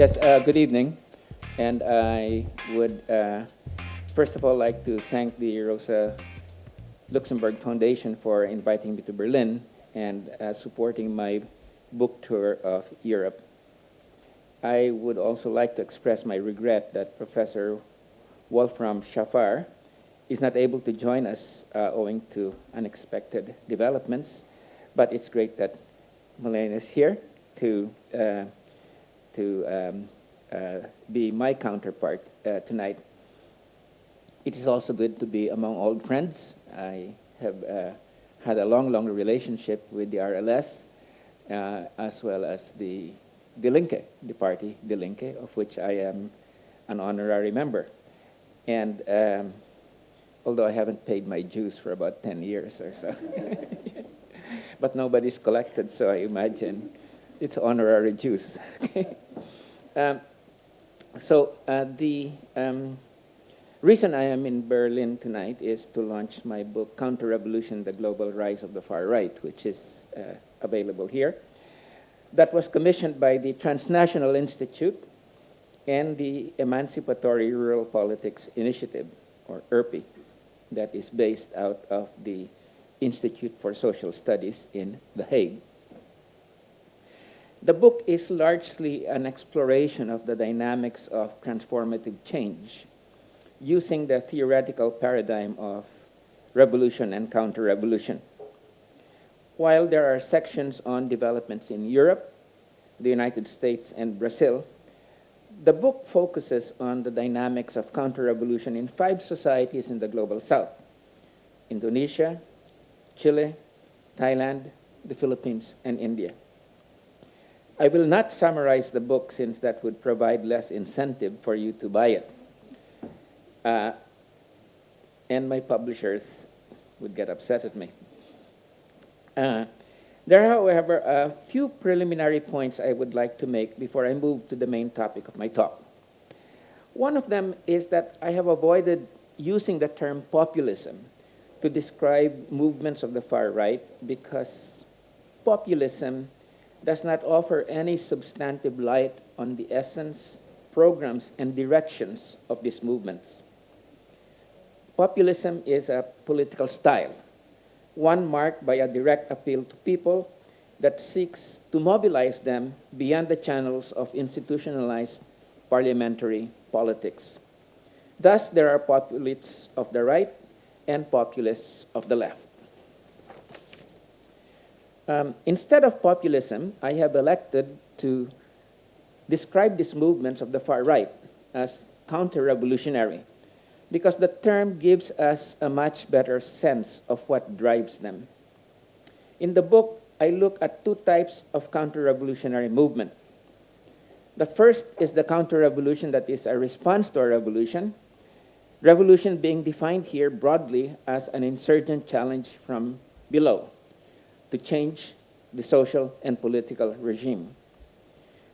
Yes, uh, good evening. And I would, uh, first of all, like to thank the Rosa Luxemburg Foundation for inviting me to Berlin and uh, supporting my book tour of Europe. I would also like to express my regret that Professor Wolfram Schaffar is not able to join us uh, owing to unexpected developments, but it's great that Malene is here to, uh, to um, uh, be my counterpart uh, tonight. It is also good to be among old friends. I have uh, had a long, long relationship with the RLS, as well as the Die Linke, the party Die Linke, of which I am an honorary member. And um, although I haven't paid my dues for about 10 years or so. but nobody's collected, so I imagine it's honorary dues. um, so uh, the um, reason I am in Berlin tonight is to launch my book, Counter-Revolution, The Global Rise of the Far Right, which is uh, available here. That was commissioned by the Transnational Institute and the Emancipatory Rural Politics Initiative, or ERPI, that is based out of the Institute for Social Studies in The Hague. The book is largely an exploration of the dynamics of transformative change using the theoretical paradigm of revolution and counter-revolution. While there are sections on developments in Europe, the United States, and Brazil, the book focuses on the dynamics of counter-revolution in five societies in the global south, Indonesia, Chile, Thailand, the Philippines, and India. I will not summarize the book since that would provide less incentive for you to buy it. Uh, and my publishers would get upset at me. Uh, there are, however, a few preliminary points I would like to make before I move to the main topic of my talk. One of them is that I have avoided using the term populism to describe movements of the far right because populism does not offer any substantive light on the essence, programs, and directions of these movements. Populism is a political style, one marked by a direct appeal to people that seeks to mobilize them beyond the channels of institutionalized parliamentary politics. Thus, there are populists of the right and populists of the left. Um, instead of populism, I have elected to describe these movements of the far right as counter-revolutionary because the term gives us a much better sense of what drives them. In the book, I look at two types of counter-revolutionary movement. The first is the counter-revolution that is a response to a revolution, revolution being defined here broadly as an insurgent challenge from below to change the social and political regime.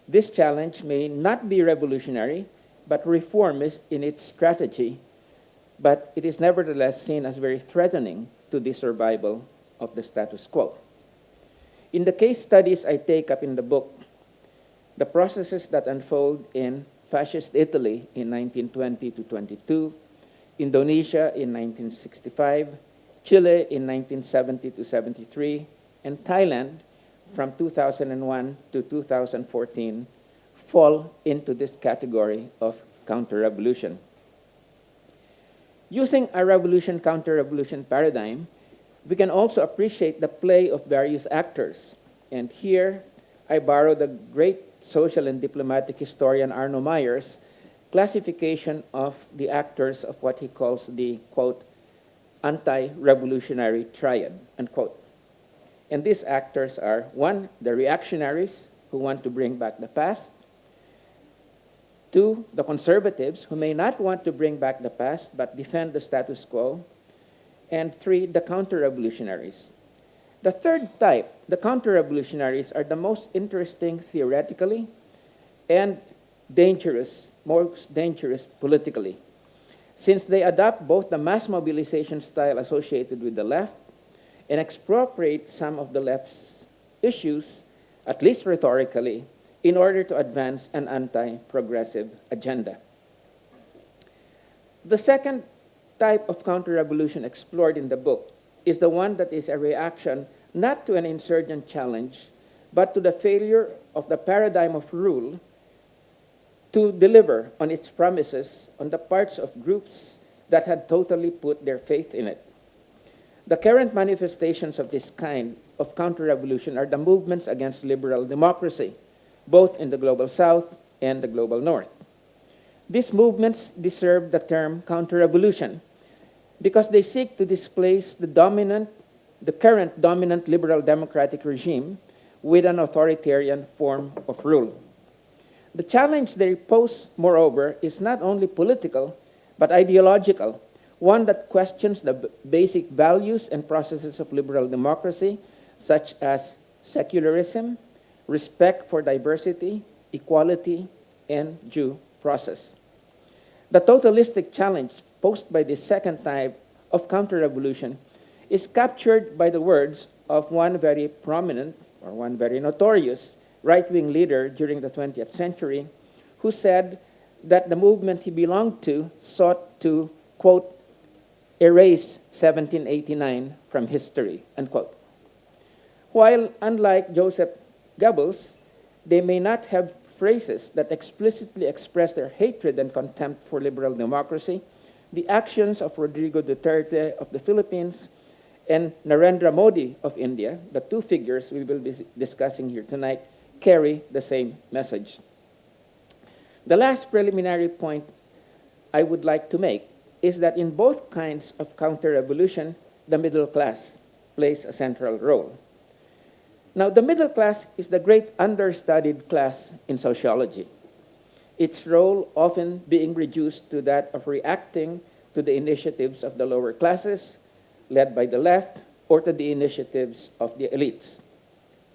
This challenge may not be revolutionary, but reformist in its strategy, but it is nevertheless seen as very threatening to the survival of the status quo. In the case studies I take up in the book, the processes that unfold in fascist Italy in 1920 to 22, Indonesia in 1965, Chile in 1970 to 73, and Thailand from 2001 to 2014 fall into this category of counter-revolution. Using a revolution counter-revolution paradigm, we can also appreciate the play of various actors. And here, I borrow the great social and diplomatic historian Arno Mayer's classification of the actors of what he calls the, quote, anti-revolutionary triad, unquote. And these actors are, one, the reactionaries who want to bring back the past, two, the conservatives who may not want to bring back the past but defend the status quo, and three, the counter-revolutionaries. The third type, the counter-revolutionaries, are the most interesting theoretically and dangerous, most dangerous politically, since they adopt both the mass mobilization style associated with the left and expropriate some of the left's issues, at least rhetorically, in order to advance an anti-progressive agenda. The second type of counter-revolution explored in the book is the one that is a reaction not to an insurgent challenge, but to the failure of the paradigm of rule to deliver on its promises on the parts of groups that had totally put their faith in it. The current manifestations of this kind of counter-revolution are the movements against liberal democracy, both in the global south and the global north. These movements deserve the term counter-revolution because they seek to displace the dominant, the current dominant liberal democratic regime with an authoritarian form of rule. The challenge they pose, moreover, is not only political, but ideological, one that questions the basic values and processes of liberal democracy, such as secularism, respect for diversity, equality, and due process. The totalistic challenge posed by this second type of counter-revolution is captured by the words of one very prominent or one very notorious right-wing leader during the 20th century who said that the movement he belonged to sought to, quote, erase 1789 from history, unquote. While unlike Joseph Goebbels, they may not have phrases that explicitly express their hatred and contempt for liberal democracy, the actions of Rodrigo Duterte of the Philippines and Narendra Modi of India, the two figures we will be discussing here tonight, carry the same message. The last preliminary point I would like to make is that in both kinds of counter-revolution, the middle class plays a central role. Now, the middle class is the great understudied class in sociology, its role often being reduced to that of reacting to the initiatives of the lower classes, led by the left, or to the initiatives of the elites.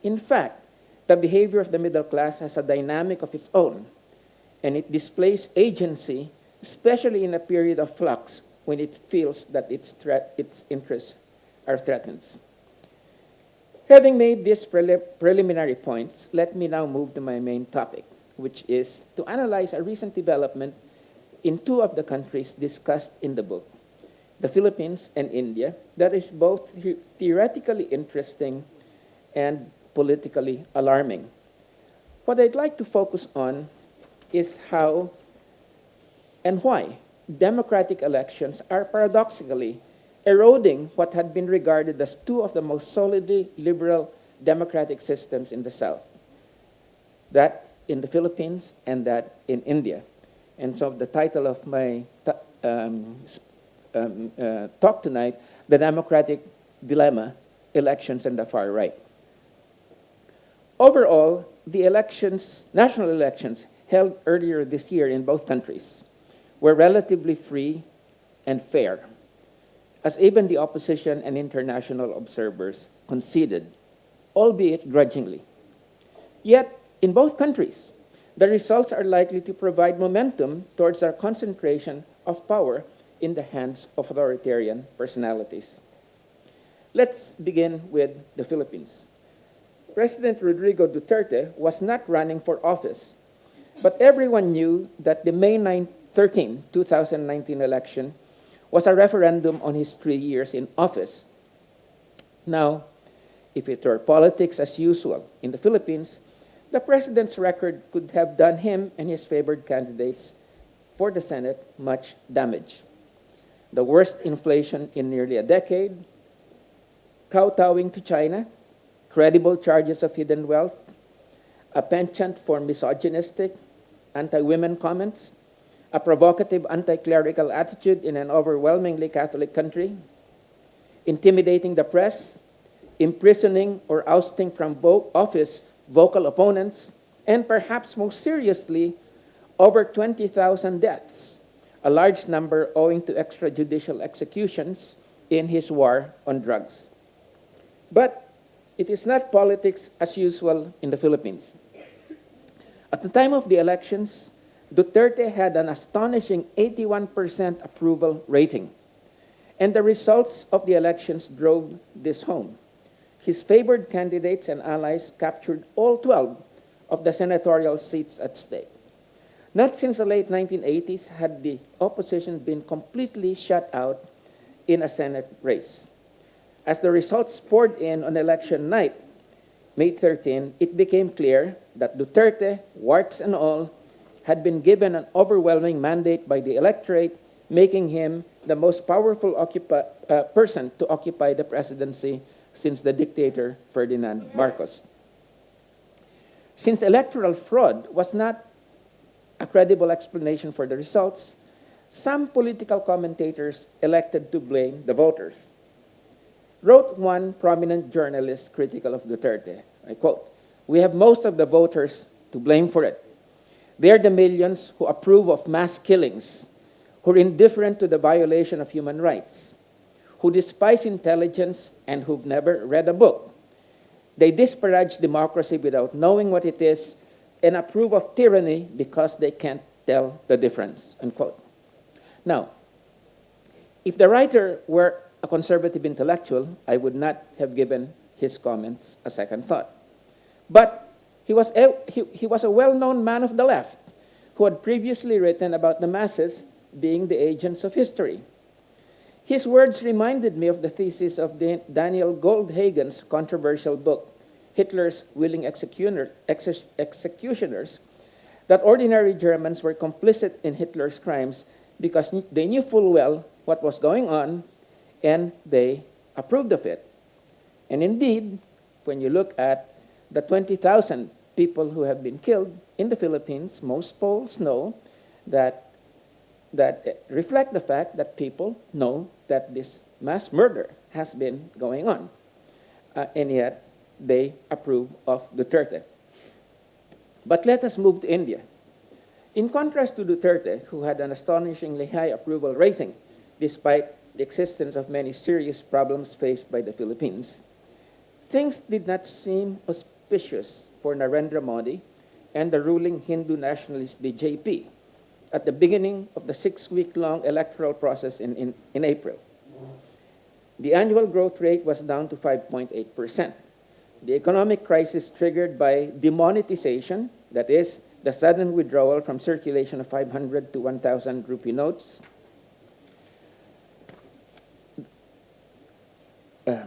In fact, the behavior of the middle class has a dynamic of its own, and it displays agency, especially in a period of flux when it feels that its, its interests are threatened. Having made these preliminary points, let me now move to my main topic, which is to analyze a recent development in two of the countries discussed in the book, the Philippines and India, that is both theoretically interesting and politically alarming. What I'd like to focus on is how and why democratic elections are paradoxically eroding what had been regarded as two of the most solidly liberal democratic systems in the South, that in the Philippines and that in India. And so the title of my um, um, uh, talk tonight, The Democratic Dilemma, Elections and the Far Right. Overall, the elections, national elections held earlier this year in both countries were relatively free and fair, as even the opposition and international observers conceded, albeit grudgingly. Yet, in both countries, the results are likely to provide momentum towards our concentration of power in the hands of authoritarian personalities. Let's begin with the Philippines. President Rodrigo Duterte was not running for office, but everyone knew that the May 9, 13, 2019 election was a referendum on his three years in office. Now, if it were politics as usual in the Philippines, the president's record could have done him and his favored candidates for the Senate much damage. The worst inflation in nearly a decade, kowtowing to China, credible charges of hidden wealth, a penchant for misogynistic, anti-women comments, a provocative anti-clerical attitude in an overwhelmingly Catholic country, intimidating the press, imprisoning or ousting from office vocal opponents, and perhaps most seriously, over 20,000 deaths, a large number owing to extrajudicial executions in his war on drugs. But it is not politics as usual in the Philippines. At the time of the elections, Duterte had an astonishing 81% approval rating. And the results of the elections drove this home. His favored candidates and allies captured all 12 of the senatorial seats at stake. Not since the late 1980s had the opposition been completely shut out in a Senate race. As the results poured in on election night, May 13, it became clear that Duterte, warts and all, had been given an overwhelming mandate by the electorate, making him the most powerful uh, person to occupy the presidency since the dictator Ferdinand Marcos. Since electoral fraud was not a credible explanation for the results, some political commentators elected to blame the voters. Wrote one prominent journalist critical of Duterte, I quote, We have most of the voters to blame for it. They are the millions who approve of mass killings, who are indifferent to the violation of human rights, who despise intelligence and who've never read a book. They disparage democracy without knowing what it is and approve of tyranny because they can't tell the difference. Unquote. Now, if the writer were a conservative intellectual, I would not have given his comments a second thought. But he was a, he, he was a well-known man of the left who had previously written about the masses being the agents of history. His words reminded me of the thesis of Daniel Goldhagen's controversial book, Hitler's Willing Executioner, Exe- Executioners, that ordinary Germans were complicit in Hitler's crimes because they knew full well what was going on and they approved of it. And indeed, when you look at the 20,000 people who have been killed in the Philippines, most polls know that, that reflect the fact that people know that this mass murder has been going on. Uh, and yet, they approve of Duterte. But let us move to India. In contrast to Duterte, who had an astonishingly high approval rating despite the existence of many serious problems faced by the Philippines, things did not seem auspicious for Narendra Modi and the ruling Hindu nationalist BJP at the beginning of the six week long electoral process in, in, in April. The annual growth rate was down to 5.8%. The economic crisis triggered by demonetization, that is, the sudden withdrawal from circulation of 500 to 1,000 rupee notes. Uh,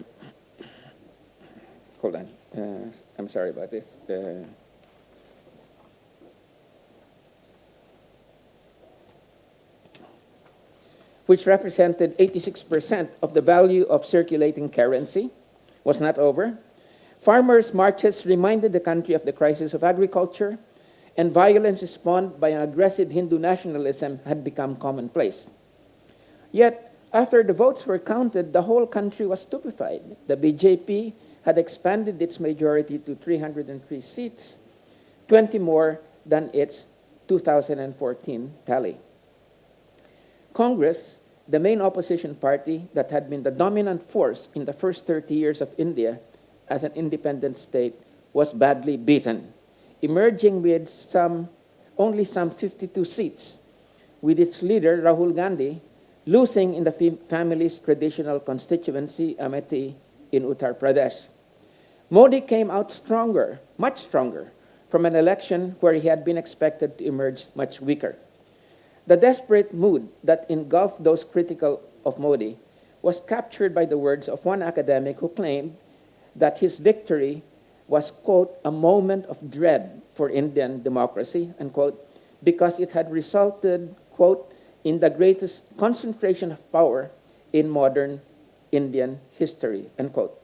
hold on. Uh, I'm sorry about this. Uh, which represented 86% of the value of circulating currency, was not over. Farmers' marches reminded the country of the crisis of agriculture, and violence spawned by an aggressive Hindu nationalism had become commonplace. Yet, after the votes were counted, the whole country was stupefied. The BJP had expanded its majority to 303 seats, 20 more than its 2014 tally. Congress, the main opposition party that had been the dominant force in the first 30 years of India as an independent state, was badly beaten, emerging with some, only some 52 seats, with its leader, Rahul Gandhi, losing in the family's traditional constituency, Amethi, in Uttar Pradesh. Modi came out stronger, much stronger, from an election where he had been expected to emerge much weaker. The desperate mood that engulfed those critical of Modi was captured by the words of one academic who claimed that his victory was, quote, a moment of dread for Indian democracy, unquote, because it had resulted, quote, in the greatest concentration of power in modern Indian history, unquote.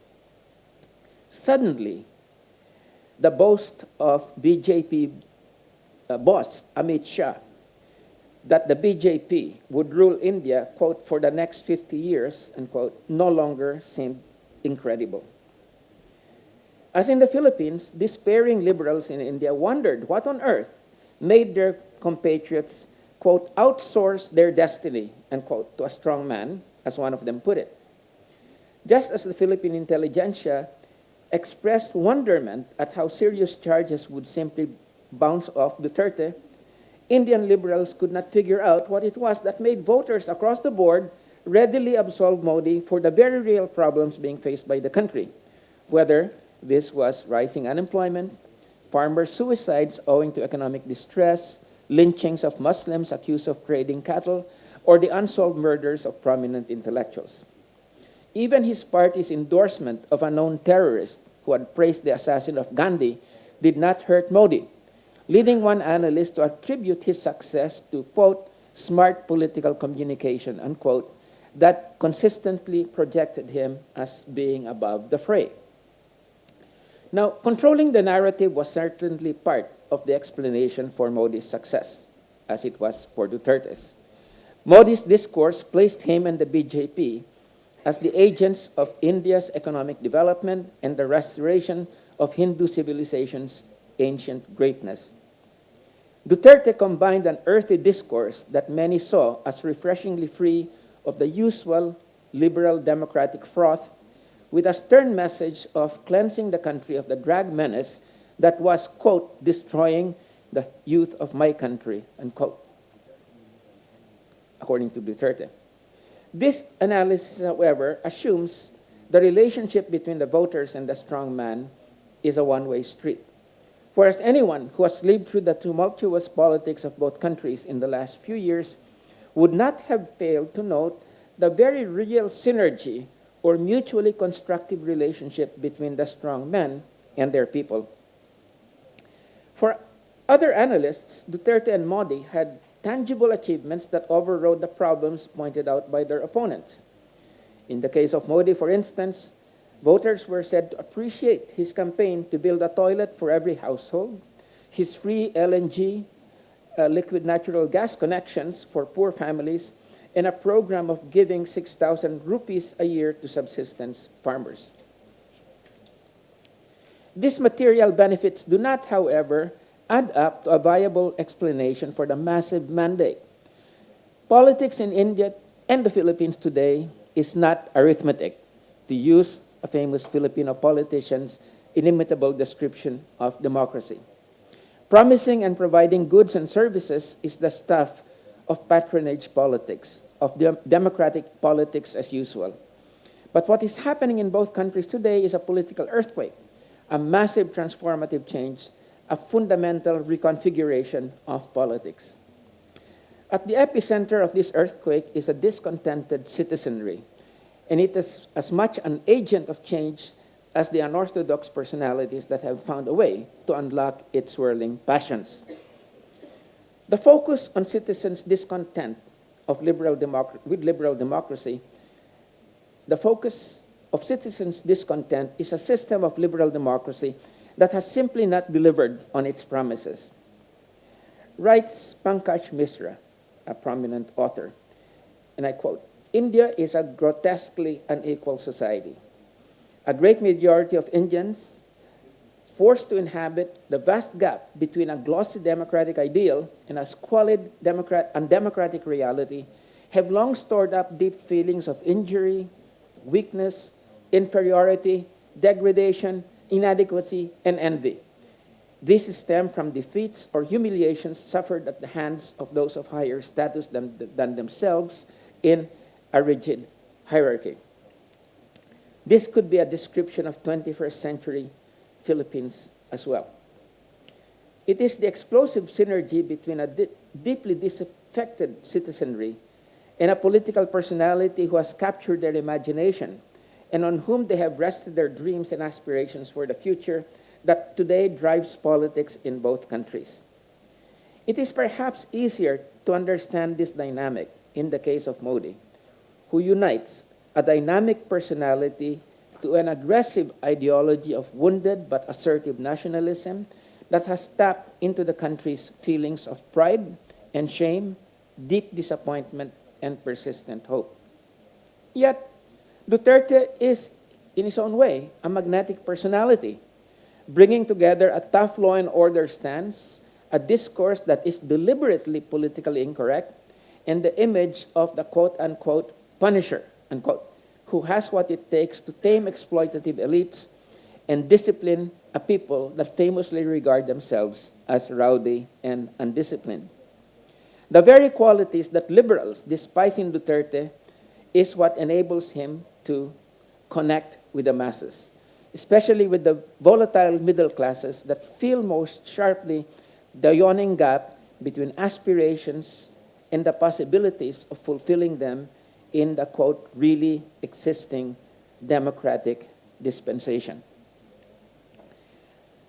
Suddenly, the boast of BJP uh, boss Amit Shah that the BJP would rule India, quote, for the next 50 years, unquote, no longer seemed incredible. As in the Philippines, despairing liberals in India wondered what on earth made their compatriots, quote, outsource their destiny, unquote, to a strong man, as one of them put it. Just as the Philippine intelligentsia expressed wonderment at how serious charges would simply bounce off Duterte, Indian liberals could not figure out what it was that made voters across the board readily absolve Modi for the very real problems being faced by the country, whether this was rising unemployment, farmer suicides owing to economic distress, lynchings of Muslims accused of trading cattle, or the unsolved murders of prominent intellectuals. Even his party's endorsement of a known terrorist who had praised the assassin of Gandhi did not hurt Modi, leading one analyst to attribute his success to, quote, smart political communication, unquote, that consistently projected him as being above the fray. Now, controlling the narrative was certainly part of the explanation for Modi's success, as it was for Duterte's. Modi's discourse placed him and the BJP as the agents of India's economic development and the restoration of Hindu civilization's ancient greatness. Duterte combined an earthy discourse that many saw as refreshingly free of the usual liberal democratic froth with a stern message of cleansing the country of the drag menace that was, quote, destroying the youth of my country, unquote, according to Duterte. This analysis, however, assumes the relationship between the voters and the strong man is a one-way street. Whereas anyone who has lived through the tumultuous politics of both countries in the last few years would not have failed to note the very real synergy or mutually constructive relationship between the strong men and their people. For other analysts, Duterte and Modi had tangible achievements that overrode the problems pointed out by their opponents. In the case of Modi, for instance, voters were said to appreciate his campaign to build a toilet for every household, his free LNG, uh, liquid natural gas connections for poor families, and a program of giving 6,000 rupees a year to subsistence farmers. These material benefits do not, however, add up to a viable explanation for the massive mandate. Politics in India and the Philippines today is not arithmetic, to use a famous Filipino politician's inimitable description of democracy. Promising and providing goods and services is the stuff of patronage politics, of de democratic politics as usual. But what is happening in both countries today is a political earthquake, a massive transformative change, a fundamental reconfiguration of politics. At the epicenter of this earthquake is a discontented citizenry, and it is as much an agent of change as the unorthodox personalities that have found a way to unlock its swirling passions. The focus on citizens' discontent of liberal with liberal democracy, the focus of citizens' discontent is a system of liberal democracy that has simply not delivered on its promises. Writes Pankaj Mishra, a prominent author, and I quote, India is a grotesquely unequal society. A great majority of Indians forced to inhabit the vast gap between a glossy democratic ideal and a squalid democrat undemocratic reality have long stored up deep feelings of injury, weakness, inferiority, degradation, inadequacy, and envy. These stem from defeats or humiliations suffered at the hands of those of higher status than, than themselves in a rigid hierarchy. This could be a description of 21st century Philippines as well. It is the explosive synergy between a di deeply disaffected citizenry and a political personality who has captured their imagination and on whom they have rested their dreams and aspirations for the future that today drives politics in both countries. It is perhaps easier to understand this dynamic in the case of Modi, who unites a dynamic personality to an aggressive ideology of wounded but assertive nationalism that has tapped into the country's feelings of pride and shame, deep disappointment, and persistent hope. Yet, Duterte is, in his own way, a magnetic personality, bringing together a tough law and order stance, a discourse that is deliberately politically incorrect, and the image of the quote-unquote punisher, unquote, who has what it takes to tame exploitative elites and discipline a people that famously regard themselves as rowdy and undisciplined. The very qualities that liberals despise in Duterte is what enables him to connect with the masses. especially with the volatile middle classes that feel most sharply the yawning gap between aspirations and the possibilities of fulfilling them in the quote, really existing democratic dispensation.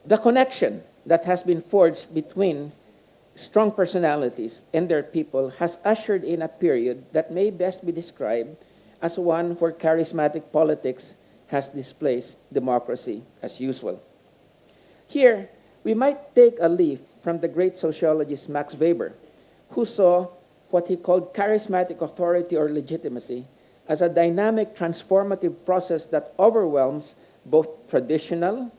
The connection that has been forged between strong personalities and their people has ushered in a period that may best be described as one where charismatic politics has displaced democracy as usual. Here, we might take a leaf from the great sociologist Max Weber, who saw what he called charismatic authority or legitimacy as a dynamic transformative process that overwhelms both traditional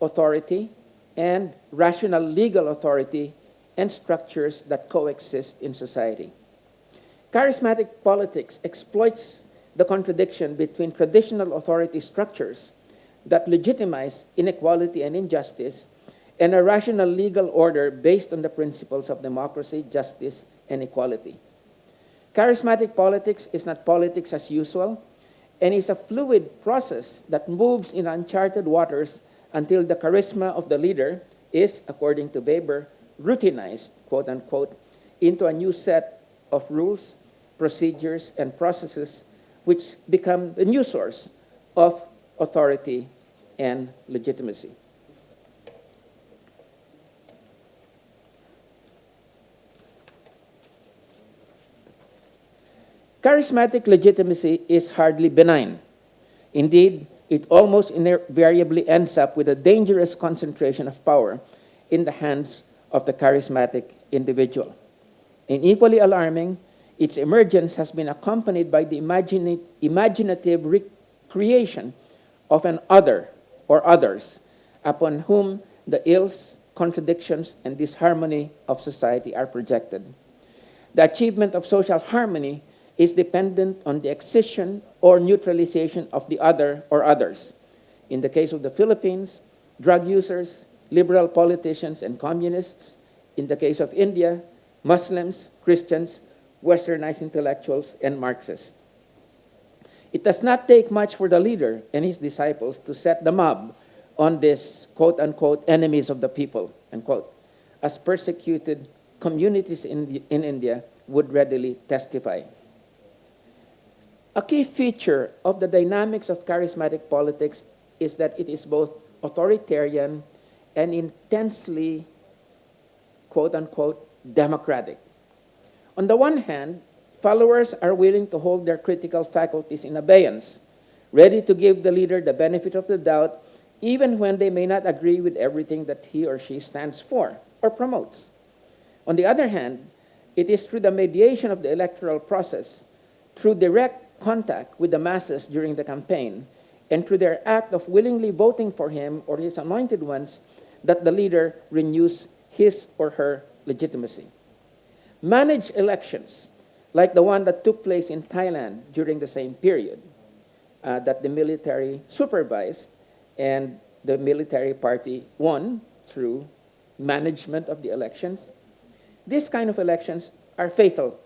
authority and rational legal authority and structures that coexist in society. Charismatic politics exploits the contradiction between traditional authority structures that legitimize inequality and injustice and a rational legal order based on the principles of democracy, justice, and equality. Charismatic politics is not politics as usual and is a fluid process that moves in uncharted waters until the charisma of the leader is, according to Weber, routinized, quote unquote, into a new set of rules, procedures, and processes which become the new source of authority and legitimacy. Charismatic legitimacy is hardly benign. Indeed, it almost invariably ends up with a dangerous concentration of power in the hands of the charismatic individual. And equally alarming, its emergence has been accompanied by the imaginative recreation of an other or others upon whom the ills, contradictions, and disharmony of society are projected. The achievement of social harmony is dependent on the excision or neutralization of the other or others. In the case of the Philippines, drug users, liberal politicians, and communists. In the case of India, Muslims, Christians, westernized intellectuals, and Marxists. It does not take much for the leader and his disciples to set the mob on this quote unquote enemies of the people, unquote, as persecuted communities in, in India would readily testify. A key feature of the dynamics of charismatic politics is that it is both authoritarian and intensely, quote unquote, democratic. On the one hand, followers are willing to hold their critical faculties in abeyance, ready to give the leader the benefit of the doubt, even when they may not agree with everything that he or she stands for or promotes. On the other hand, it is through the mediation of the electoral process, through direct contact with the masses during the campaign and through their act of willingly voting for him or his anointed ones that the leader renews his or her legitimacy. Managed elections, like the one that took place in Thailand during the same period, uh, that the military supervised and the military party won through management of the elections. These kind of elections are fatal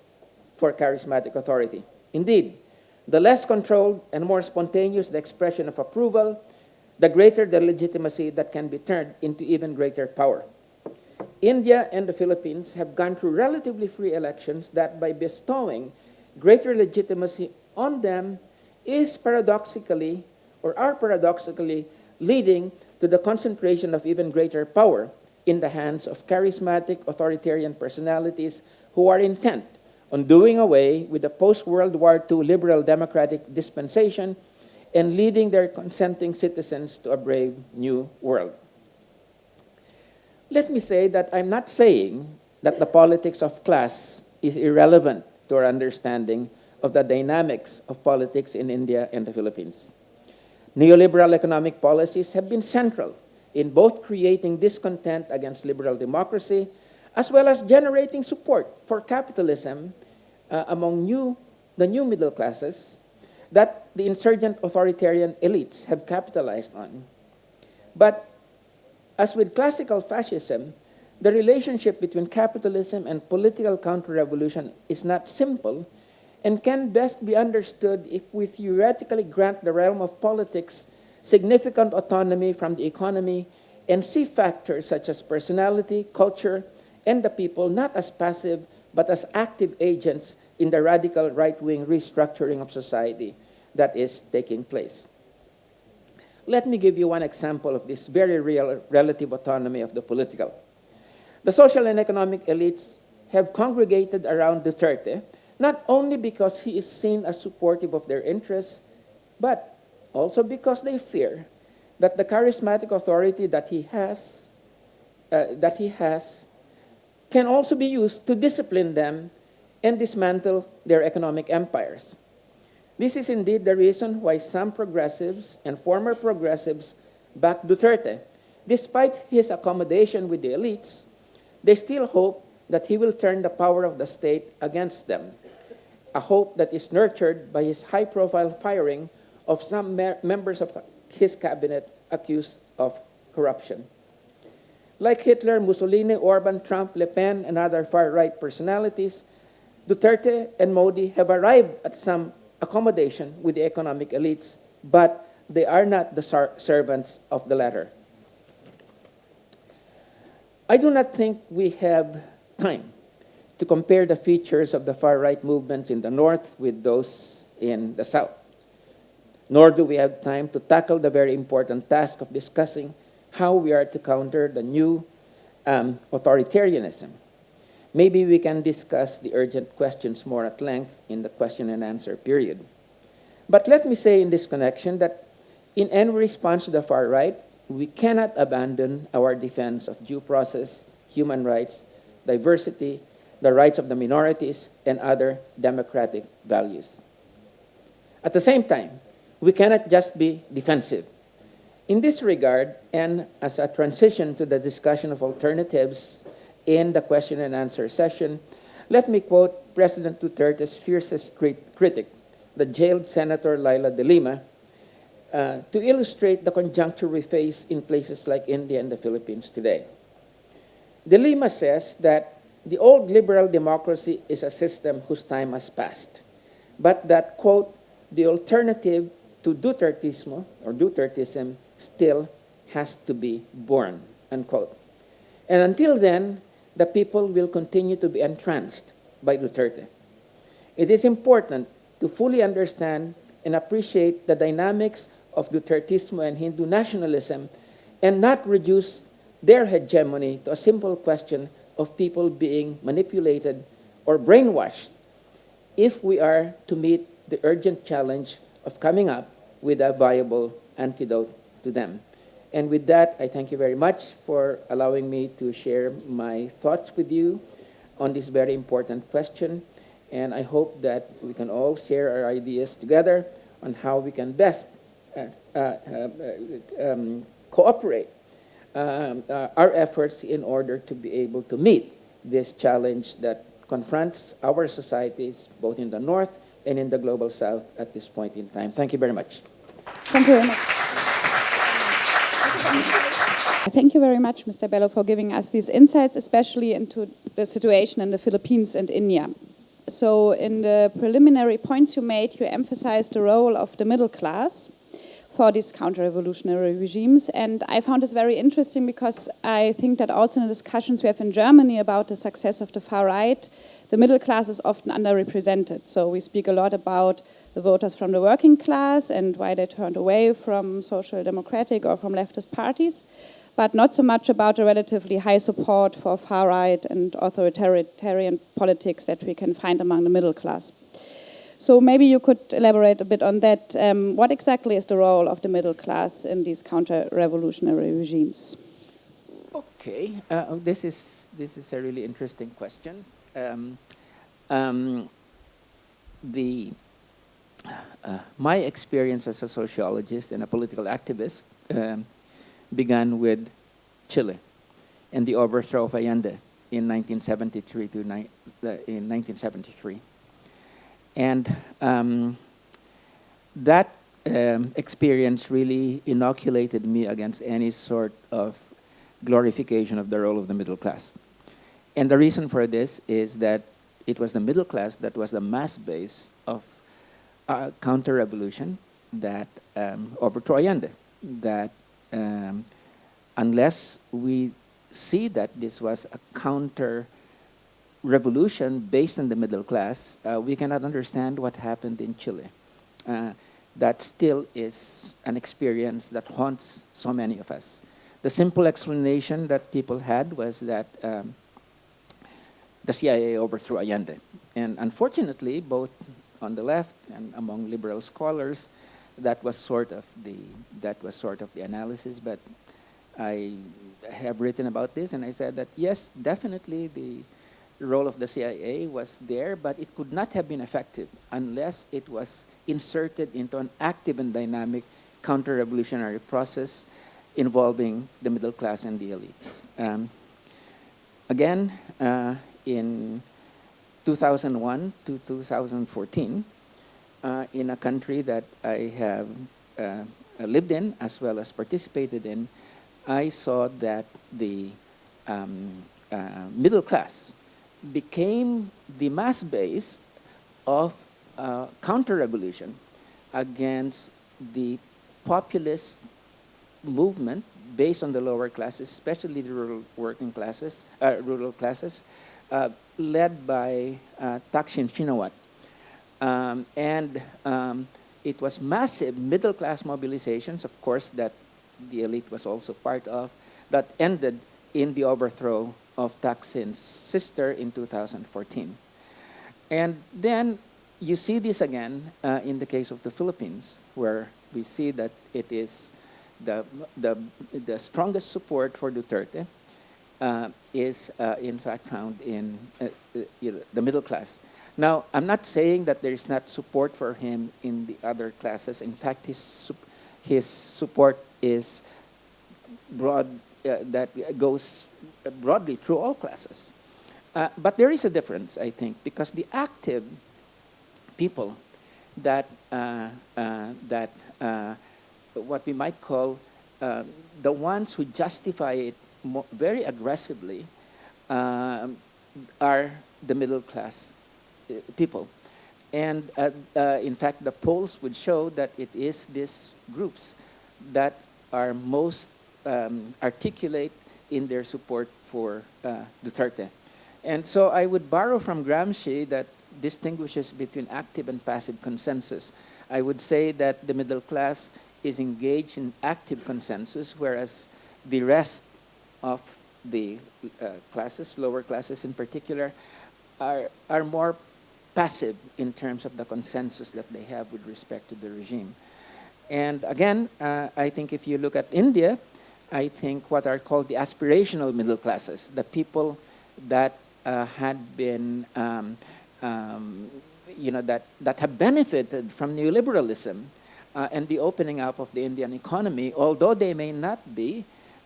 for charismatic authority. Indeed, the less controlled and more spontaneous the expression of approval, the greater the legitimacy that can be turned into even greater power. India and the Philippines have gone through relatively free elections that by bestowing greater legitimacy on them is paradoxically or are paradoxically leading to the concentration of even greater power in the hands of charismatic authoritarian personalities who are intent on doing away with the post-World War II liberal democratic dispensation and leading their consenting citizens to a brave new world. Let me say that I'm not saying that the politics of class is irrelevant to our understanding of the dynamics of politics in India and the Philippines. Neoliberal economic policies have been central in both creating discontent against liberal democracy as well as generating support for capitalism uh, among new, the new middle classes that the insurgent authoritarian elites have capitalized on. But as with classical fascism, the relationship between capitalism and political counter-revolution is not simple and can best be understood if we theoretically grant the realm of politics significant autonomy from the economy, and see factors such as personality, culture, and the people not as passive but as active agents in the radical right-wing restructuring of society that is taking place. Let me give you one example of this very real relative autonomy of the political. The social and economic elites have congregated around Duterte, not only because he is seen as supportive of their interests, but also because they fear that the charismatic authority that he has, uh, that he has can also be used to discipline them and dismantle their economic empires. This is indeed the reason why some progressives and former progressives back Duterte. Despite his accommodation with the elites, they still hope that he will turn the power of the state against them, a hope that is nurtured by his high-profile firing of some members of his cabinet accused of corruption. Like Hitler, Mussolini, Orban, Trump, Le Pen, and other far-right personalities, Duterte and Modi have arrived at some accommodation with the economic elites, but they are not the servants of the latter. I do not think we have time to compare the features of the far-right movements in the North with those in the South. Nor do we have time to tackle the very important task of discussing how we are to counter the new um, authoritarianism. Maybe we can discuss the urgent questions more at length in the question and answer period. But let me say in this connection that in any response to the far right, we cannot abandon our defense of due process, human rights, diversity, the rights of the minorities, and other democratic values. At the same time, we cannot just be defensive. In this regard, and as a transition to the discussion of alternatives in the question and answer session, let me quote President Duterte's fiercest crit critic, the jailed Senator Leila de Lima, uh, to illustrate the conjuncture we face in places like India and the Philippines today. De Lima says that the old liberal democracy is a system whose time has passed, but that, quote, the alternative to Dutertismo or Dutertism still has to be born, unquote. And until then, the people will continue to be entranced by Duterte. It is important to fully understand and appreciate the dynamics of Dutertismo and Hindu nationalism and not reduce their hegemony to a simple question of people being manipulated or brainwashed if we are to meet the urgent challenge of coming up with a viable antidote to them. And with that, I thank you very much for allowing me to share my thoughts with you on this very important question. And I hope that we can all share our ideas together on how we can best uh, uh, uh, um, cooperate um, uh, our efforts in order to be able to meet this challenge that confronts our societies, both in the North and in the Global South at this point in time. Thank you very much. Thank you very much. Thank you very much, Mr. Bello, for giving us these insights, especially into the situation in the Philippines and India. So in the preliminary points you made, you emphasized the role of the middle class for these counter-revolutionary regimes. And I found this very interesting because I think that also in the discussions we have in Germany about the success of the far right, the middle class is often underrepresented. So we speak a lot about the voters from the working class and why they turned away from social democratic or from leftist parties, but not so much about the relatively high support for far right and authoritarian politics that we can find among the middle class. So maybe you could elaborate a bit on that. Um, what exactly is the role of the middle class in these counter-revolutionary regimes? Okay, uh, this is this is a really interesting question. Um, um, the uh, my experience as a sociologist and a political activist um, began with Chile and the overthrow of Allende in 1973 to ni in 1973. And um, that um, experience really inoculated me against any sort of glorification of the role of the middle class. And the reason for this is that it was the middle class that was the mass base of uh, counter-revolution that um, overthrew Allende. that um, unless we see that this was a counter revolution based on the middle class, uh, we cannot understand what happened in Chile. Uh, that still is an experience that haunts so many of us. The simple explanation that people had was that um, the CIA overthrew Allende. And unfortunately, both on the left and among liberal scholars, that was sort of the that was sort of the analysis. But I have written about this, and I said that yes, definitely the role of the CIA was there, but it could not have been effective unless it was inserted into an active and dynamic counter-revolutionary process involving the middle class and the elites. Um, again, uh, in 2001 to 2014, uh, in a country that I have uh, lived in as well as participated in, I saw that the um, uh, middle class became the mass base of uh, counter-revolution against the populist movement based on the lower classes, especially the rural working classes, uh, rural classes, uh, led by uh, Thaksin Shinawatra. Um, and um, it was massive middle-class mobilizations, of course, that the elite was also part of, that ended in the overthrow of Thaksin's sister in 2014. And then you see this again uh, in the case of the Philippines, where we see that it is the, the, the strongest support for Duterte is uh, in fact found in uh, uh, the middle class. Now, I'm not saying that there is not support for him in the other classes. In fact, his, his support is broad, uh, that goes broadly through all classes. Uh, but there is a difference, I think, because the active people that, uh, uh, that uh, what we might call uh, the ones who justify it very aggressively um, are the middle class uh, people. And in fact, the polls would show that it is these groups that are most um, articulate in their support for uh, Duterte. And so I would borrow from Gramsci that distinguishes between active and passive consensus. I would say that the middle class is engaged in active consensus, whereas the rest of the uh, classes, lower classes in particular, are, are more passive in terms of the consensus that they have with respect to the regime. And again, uh, I think if you look at India, I think, what are called the aspirational middle classes, the people that uh, had been, um, um, you know, that, that have benefited from neoliberalism uh, and the opening up of the Indian economy, although they may not be,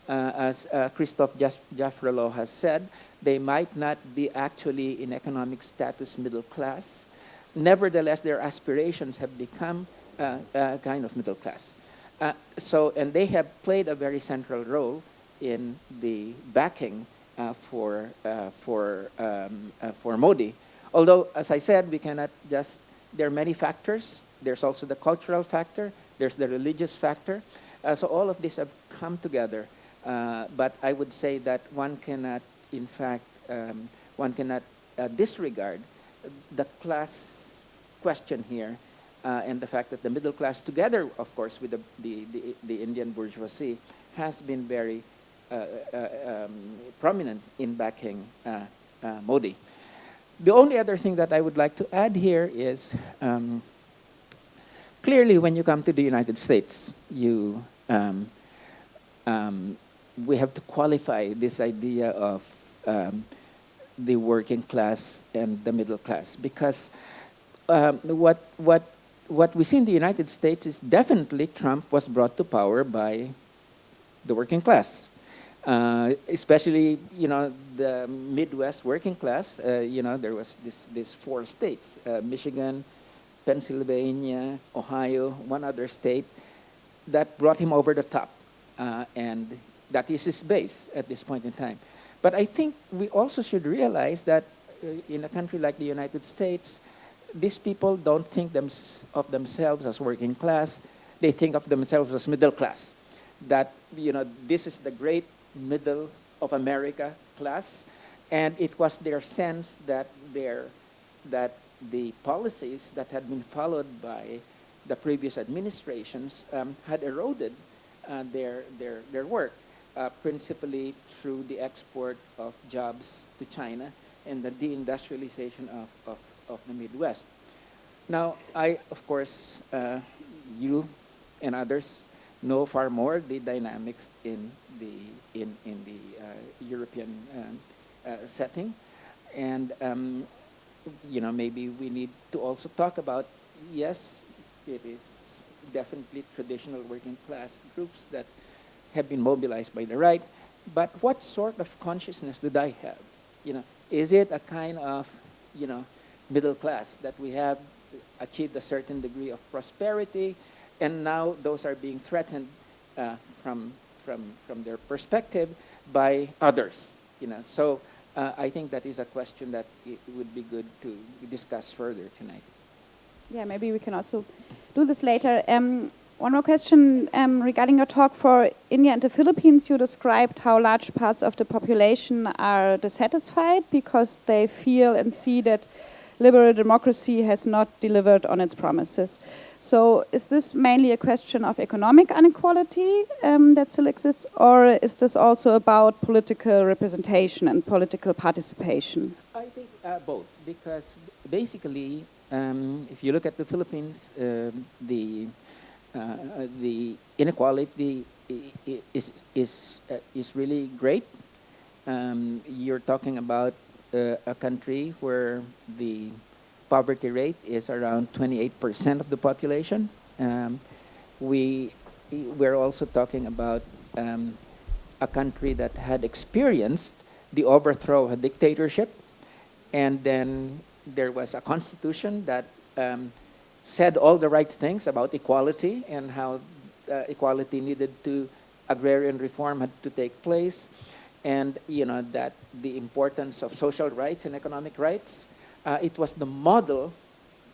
as uh, Christophe Jaffrelot has said, they might not be actually in economic status middle class. Nevertheless, their aspirations have become uh, uh, kind of middle class. Uh, so, and they have played a very central role in the backing uh, for, uh, for, um, uh, for Modi. Although, as I said, we cannot just, there are many factors. There's also the cultural factor. There's the religious factor. Uh, so all of these have come together. But I would say that one cannot, in fact, um, one cannot disregard the class question here uh, and the fact that the middle class, together, of course, with the, the, the, the Indian bourgeoisie, has been very uh, uh, um, prominent in backing uh, uh, Modi. The only other thing that I would like to add here is um, clearly when you come to the United States, you, um, um we have to qualify this idea of um, the working class and the middle class because um, what, what what we see in the United States is definitely Trump was brought to power by the working class. Uh, especially, you know, the Midwest working class, uh, you know, there was this, this four states, uh, Michigan, Pennsylvania, Ohio, one other state, that brought him over the top. Uh, and that is his base at this point in time. But I think we also should realize that uh, in a country like the United States, these people don't think them, of themselves as working class. They think of themselves as middle class. that, you know, this is the great middle of America class, and it was their sense that their, that the policies that had been followed by the previous administrations um, had eroded uh, their, their, their work, uh, principally through the export of jobs to China and the deindustrialization of, of, of the Midwest. Now, I, of course, uh, you and others know far more the dynamics in the, in, in the uh, European um, uh, setting. And, um, you know, maybe we need to also talk about, yes, it is definitely traditional working class groups that have been mobilized by the right, but what sort of consciousness did I have? You know, is it a kind of, you know, middle class that we have achieved a certain degree of prosperity, and now those are being threatened uh, from, from, from their perspective by others. You know, so uh, I think that is a question that it would be good to discuss further tonight. Yeah, maybe we can also do this later. Um, one more question um, regarding your talk for India and the Philippines. You described how large parts of the population are dissatisfied because they feel and see that liberal democracy has not delivered on its promises. So is this mainly a question of economic inequality um, that still exists, or is this also about political representation and political participation? I think uh, both, because basically, um, if you look at the Philippines, uh, the uh, the inequality is is uh, is really great. Um, you're talking about uh, a country where the poverty rate is around 28% of the population. Um, we, we're also talking about um, a country that had experienced the overthrow of a dictatorship, and then there was a constitution that um, said all the right things about equality and how uh, equality needed to, agrarian reform had to take place and you know that the importance of social rights and economic rights. Uh, it was the model,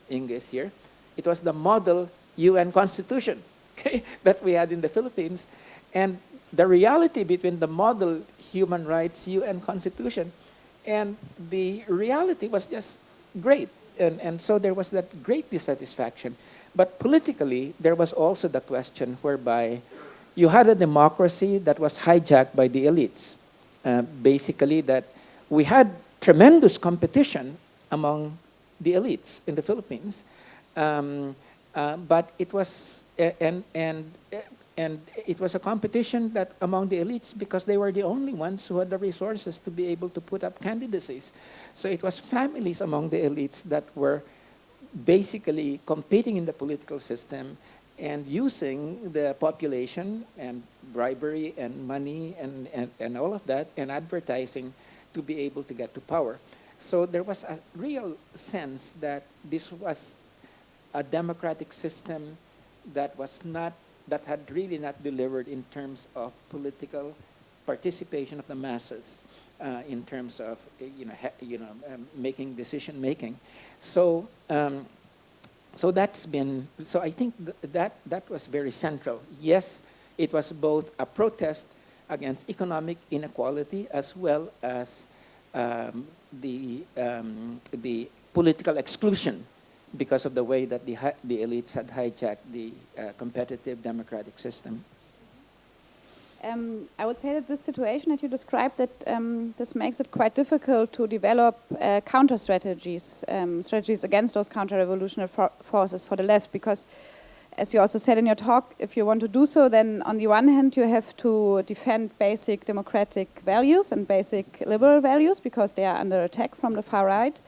English here, it was the model UN constitution okay, that we had in the Philippines. And the reality between the model human rights UN constitution and the reality was just great. And, and so there was that great dissatisfaction. But politically, there was also the question whereby you had a democracy that was hijacked by the elites. Uh, basically that we had tremendous competition among the elites in the Philippines, um, uh, but it was and and and it was a competition that among the elites because they were the only ones who had the resources to be able to put up candidacies. So it was families among the elites that were basically competing in the political system and using the population and bribery and money and, and, and all of that and advertising to be able to get to power. So there was a real sense that this was a democratic system that was not, that had really not delivered in terms of political participation of the masses, uh, in terms of, you know, you know um, making decision making. So um, so that's been, so I think th that, that was very central. Yes, it was both a protest against economic inequality as well as um, the, um, the political exclusion because of the way that the, the elites had hijacked the uh, competitive democratic system. Um, I would say that this situation that you described, that um, this makes it quite difficult to develop uh, counter strategies, um, strategies against those counter-revolutionary for forces for the left, because as you also said in your talk, if you want to do so, then on the one hand you have to defend basic democratic values and basic liberal values because they are under attack from the far right.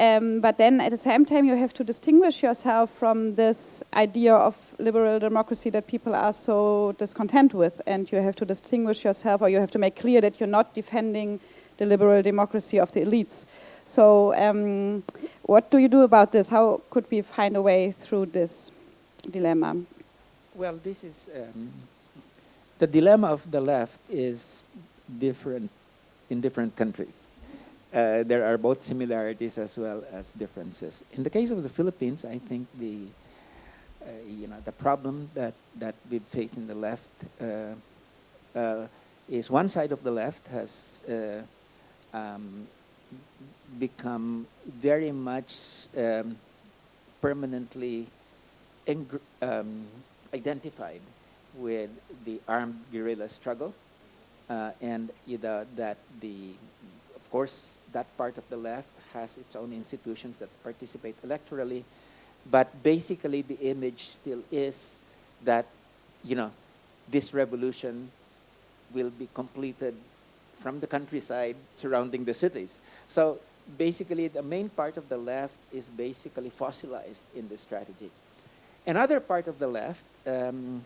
Um, but then at the same time, you have to distinguish yourself from this idea of liberal democracy that people are so discontent with. And you have to distinguish yourself, or you have to make clear that you're not defending the liberal democracy of the elites. So um, what do you do about this? How could we find a way through this dilemma? Well, this is, um, the dilemma of the left is different in different countries uh, there are both similarities as well as differences. In the case of the Philippines, I think the uh, you know, the problem that, that we face in the left uh, uh, is one side of the left has uh, um, become very much um, permanently um, identified with the armed guerrilla struggle uh, and either that the, of course, that part of the left has its own institutions that participate electorally, but basically the image still is that, you know, this revolution will be completed from the countryside surrounding the cities. So basically the main part of the left is basically fossilized in this strategy. Another part of the left, um,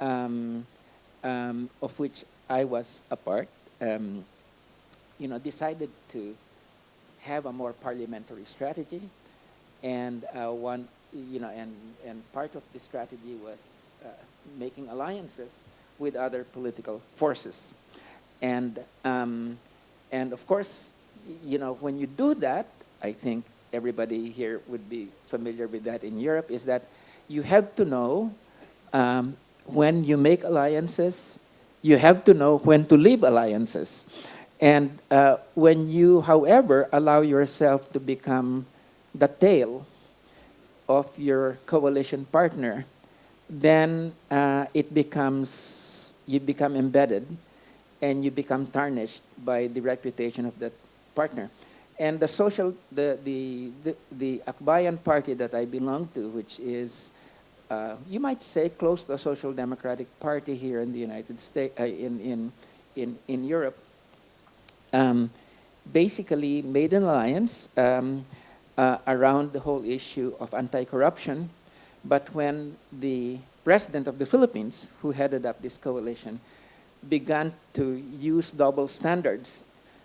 um, um, of which I was a part, um, you know, decided to have a more parliamentary strategy, and uh, one, you know, and and part of the strategy was uh, making alliances with other political forces, and um, and of course, you know, when you do that, I think everybody here would be familiar with that in Europe, is that you have to know um, when you make alliances, you have to know when to leave alliances. And uh, when you, however, allow yourself to become the tail of your coalition partner, then uh, it becomes, you become embedded and you become tarnished by the reputation of that partner. And the social, the, the, the, the Akbayan party that I belong to, which is uh, you might say close to a social democratic party here in the United States, uh, in, in, in, in Europe, um, basically made an alliance um, uh, around the whole issue of anti-corruption. But when the president of the Philippines, who headed up this coalition, began to use double standards,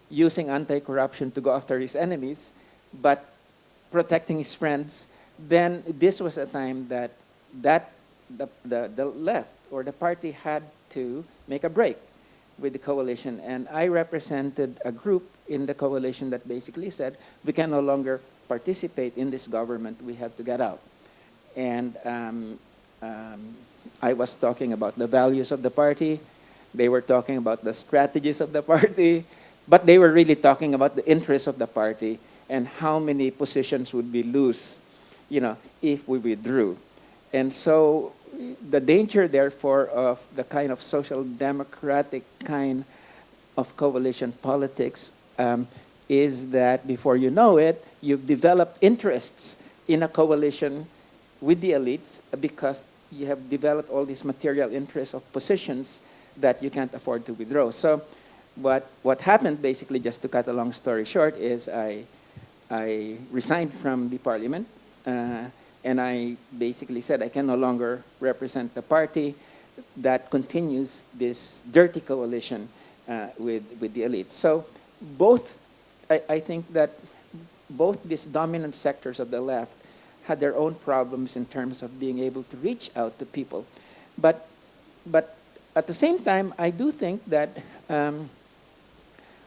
using anti-corruption to go after his enemies, but protecting his friends, then this was a time that that the, the, the left or the party had to make a break with the coalition. And I represented a group in the coalition that basically said, we can no longer participate in this government, we have to get out. And um, um, I was talking about the values of the party, they were talking about the strategies of the party, but they were really talking about the interests of the party and how many positions would be loose, you know, if we withdrew. And so the danger, therefore, of the kind of social democratic kind of coalition politics um, is that before you know it, you've developed interests in a coalition with the elites because you have developed all these material interests of positions that you can't afford to withdraw. So what, what happened, basically, just to cut a long story short, is I, I resigned from the parliament. Uh, and I basically said I can no longer represent the party that continues this dirty coalition uh, with, with the elite. So both, I, I think that both these dominant sectors of the left had their own problems in terms of being able to reach out to people. But, but at the same time, I do think that um,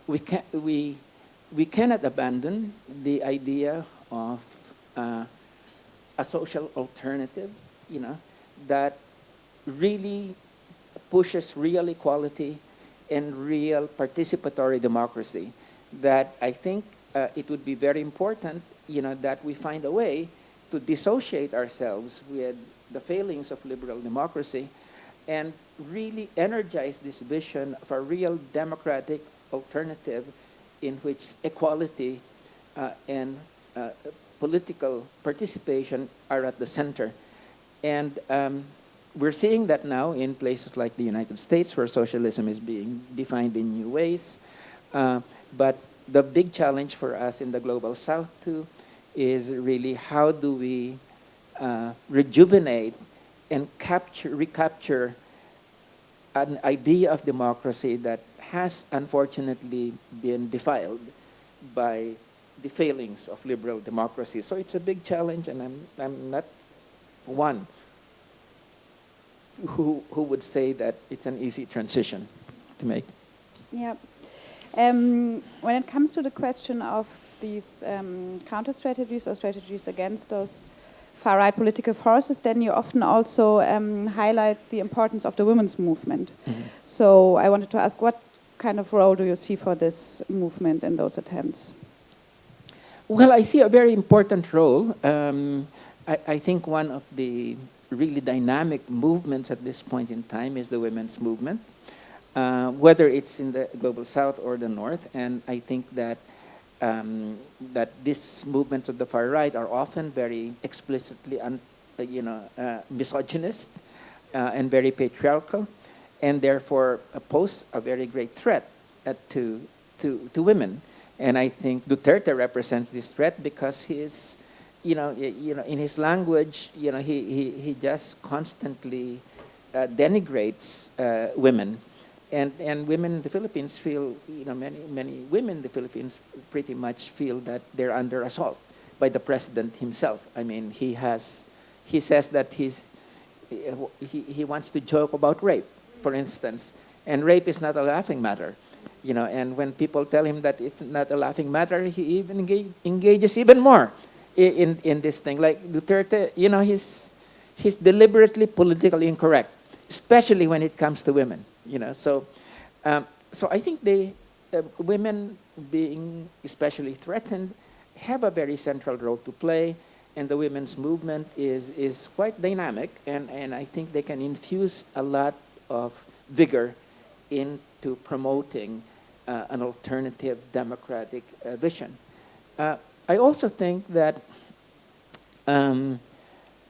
we, can, we, we cannot abandon the idea of uh, a social alternative, you know, that really pushes real equality and real participatory democracy. That I think uh, it would be very important, you know, that we find a way to dissociate ourselves with the failings of liberal democracy and really energize this vision of a real democratic alternative in which equality uh, and uh, political participation are at the center. And um, we're seeing that now in places like the United States where socialism is being defined in new ways. Uh, but the big challenge for us in the Global South too is really how do we uh, rejuvenate and capture, recapture an idea of democracy that has unfortunately been defiled by the failings of liberal democracy. So it's a big challenge, and I'm, I'm not one who, who would say that it's an easy transition to make. Yeah. Um, when it comes to the question of these um, counter strategies or strategies against those far right political forces, then you often also um, highlight the importance of the women's movement. Mm -hmm. So I wanted to ask what kind of role do you see for this movement in those attempts? Well, I see a very important role. Um, I, I, think one of the really dynamic movements at this point in time is the women's movement, uh, whether it's in the global south or the north. And I think that um, that these movements of the far right are often very explicitly, un, uh, you know, uh, misogynist uh, and very patriarchal, and therefore pose a very great threat uh, to, to, to women. And I think Duterte represents this threat because he is, you know, you know, in his language, you know, he, he, he just constantly uh, denigrates uh, women. And and women in the Philippines feel you know many many women in the Philippines pretty much feel that they're under assault by the president himself. I mean he has he says that he's he, he wants to joke about rape, for instance, and rape is not a laughing matter, you know. And when people tell him that it's not a laughing matter, he even engage, engages even more in in this thing. Like Duterte, you know, he's he's deliberately politically incorrect, especially when it comes to women you know, so, um, so I think they, uh, women being especially threatened have a very central role to play and the women's movement is, is quite dynamic and, and I think they can infuse a lot of vigor into promoting uh, an alternative democratic uh, vision. Uh, I also think that um,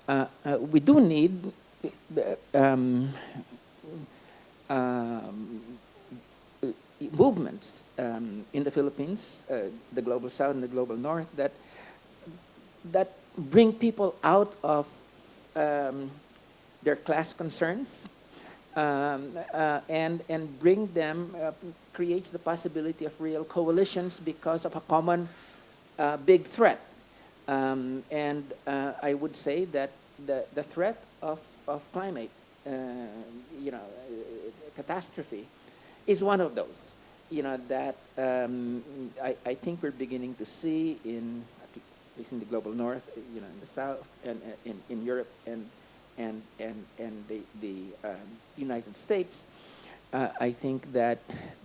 uh, uh, we do need um, um, movements um, in the Philippines, the global south and the global north, that that bring people out of um, their class concerns um, uh, and and bring them uh, creates the possibility of real coalitions because of a common uh, big threat. Um, and uh, I would say that the the threat of of climate, uh, you know catastrophe is one of those. You know, that um, I, I think we're beginning to see in, at least in the global north, you know, in the south, and in, in Europe and, and, and, and the, the um, United States, uh, I think that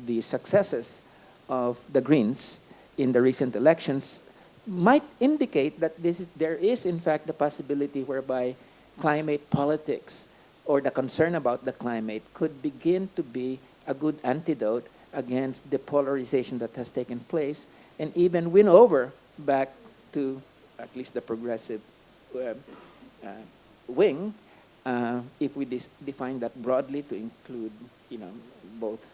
the successes of the Greens in the recent elections might indicate that this is, there is in fact the possibility whereby climate politics or the concern about the climate could begin to be a good antidote against the polarization that has taken place and even win over back to at least the progressive uh, uh, wing uh, if we define that broadly to include you know both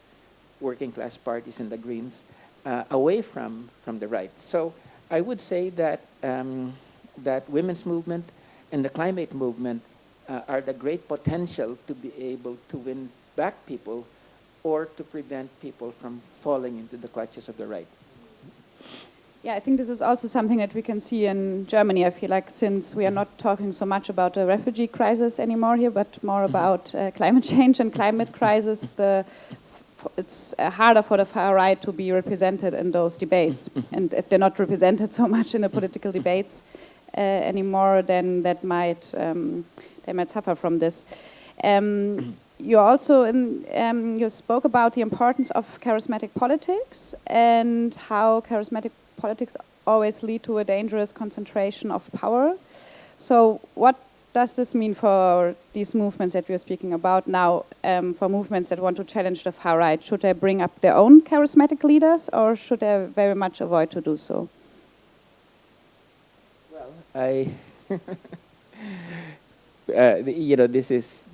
working class parties and the Greens uh, away from from the right. So I would say that um, that women's movement and the climate movement uh, are the great potential to be able to win back people or to prevent people from falling into the clutches of the right. Yeah, I think this is also something that we can see in Germany. I feel like since we are not talking so much about the refugee crisis anymore here, but more mm-hmm. about uh, climate change and climate crisis, the, it's uh, harder for the far right to be represented in those debates. And if they're not represented so much in the political debates uh, anymore, then that might um, they might suffer from this. Um, you also in, um, you spoke about the importance of charismatic politics and how charismatic politics always lead to a dangerous concentration of power. So what does this mean for these movements that we're speaking about now, um, for movements that want to challenge the far right? Should they bring up their own charismatic leaders or should they very much avoid to do so? Well, I uh, you know, this is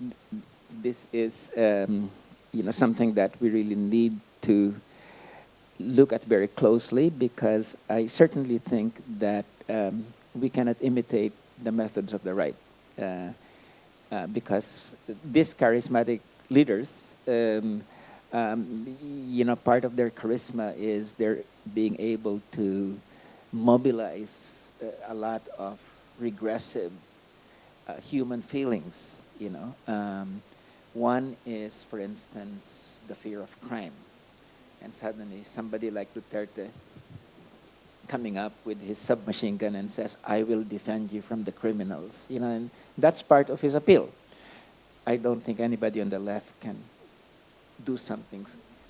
this is um, you know something that we really need to look at very closely because I certainly think that um, we cannot imitate the methods of the right uh, uh, because these charismatic leaders, um, um, you know, part of their charisma is their being able to mobilize uh, a lot of regressive uh, human feelings, you know. Um, one is, for instance, the fear of crime. And suddenly somebody like Duterte coming up with his submachine gun and says, I will defend you from the criminals. You know, and that's part of his appeal. I don't think anybody on the left can do something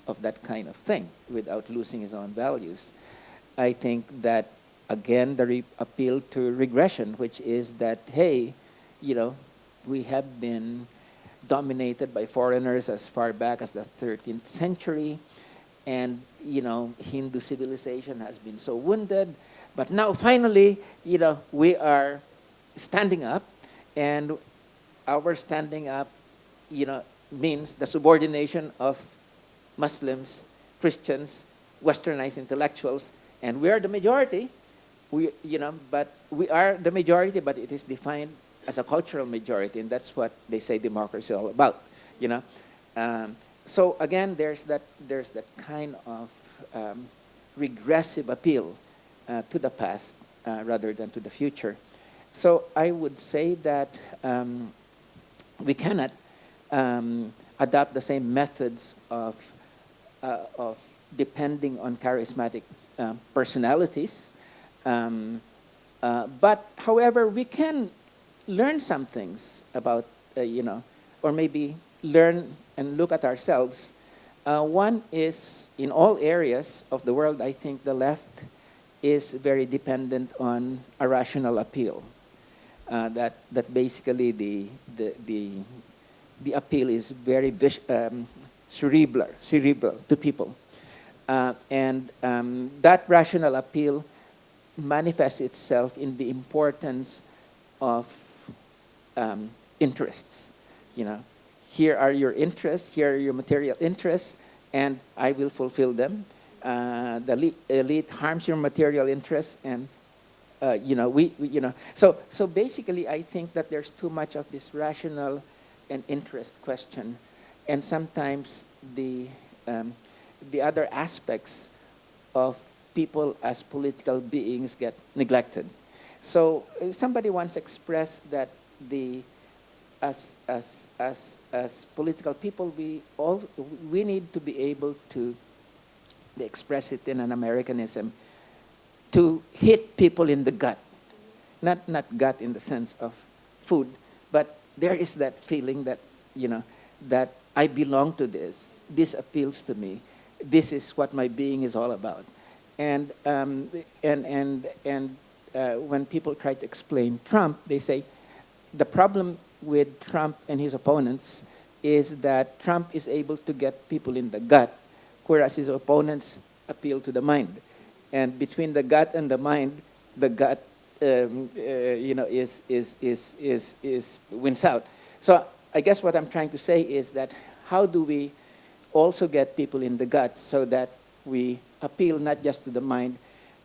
of that kind of thing without losing his own values. I think that, again, the appeal to regression, which is that, hey, you know, we have been dominated by foreigners as far back as the 13th century, and, you know, Hindu civilization has been so wounded, but now finally, you know, we are standing up, and our standing up, you know, means the subordination of Muslims, Christians, westernized intellectuals, and we are the majority. We, you know, but we are the majority, but it is defined as a cultural majority, and that's what they say democracy is all about, you know. Um, so again, there's that, there's that kind of um, regressive appeal uh, to the past uh, rather than to the future. So I would say that um, we cannot um, adopt the same methods of, uh, of depending on charismatic um, personalities. Um, uh, but, however, we can learn some things about, uh, you know, or maybe learn and look at ourselves. Uh, one is in all areas of the world, I think the left is very dependent on a rational appeal. Uh, that, that basically the, the, the, the appeal is very um, cerebral, cerebral to people. Uh, and um, that rational appeal manifests itself in the importance of um, interests. You know, here are your interests, here are your material interests, and I will fulfill them. Uh, the elite, elite harms your material interests, and uh, you know, we, we, you know, so so basically, I think that there's too much of this rational and interest question, and sometimes the um, the other aspects of people as political beings get neglected. So uh, somebody once expressed that the as as as as political people we all we need to be able to express it in an Americanism to hit people in the gut. Not not gut in the sense of food, but there is that feeling that, you know, that I belong to this. This appeals to me. This is what my being is all about. And um, and and and uh, when people try to explain Trump, they say the problem with Trump and his opponents is that Trump is able to get people in the gut, whereas his opponents appeal to the mind. And between the gut and the mind, the gut, um, uh, you know, is, is, is, is, is wins out. So I guess what I'm trying to say is that how do we also get people in the gut so that we appeal not just to the mind,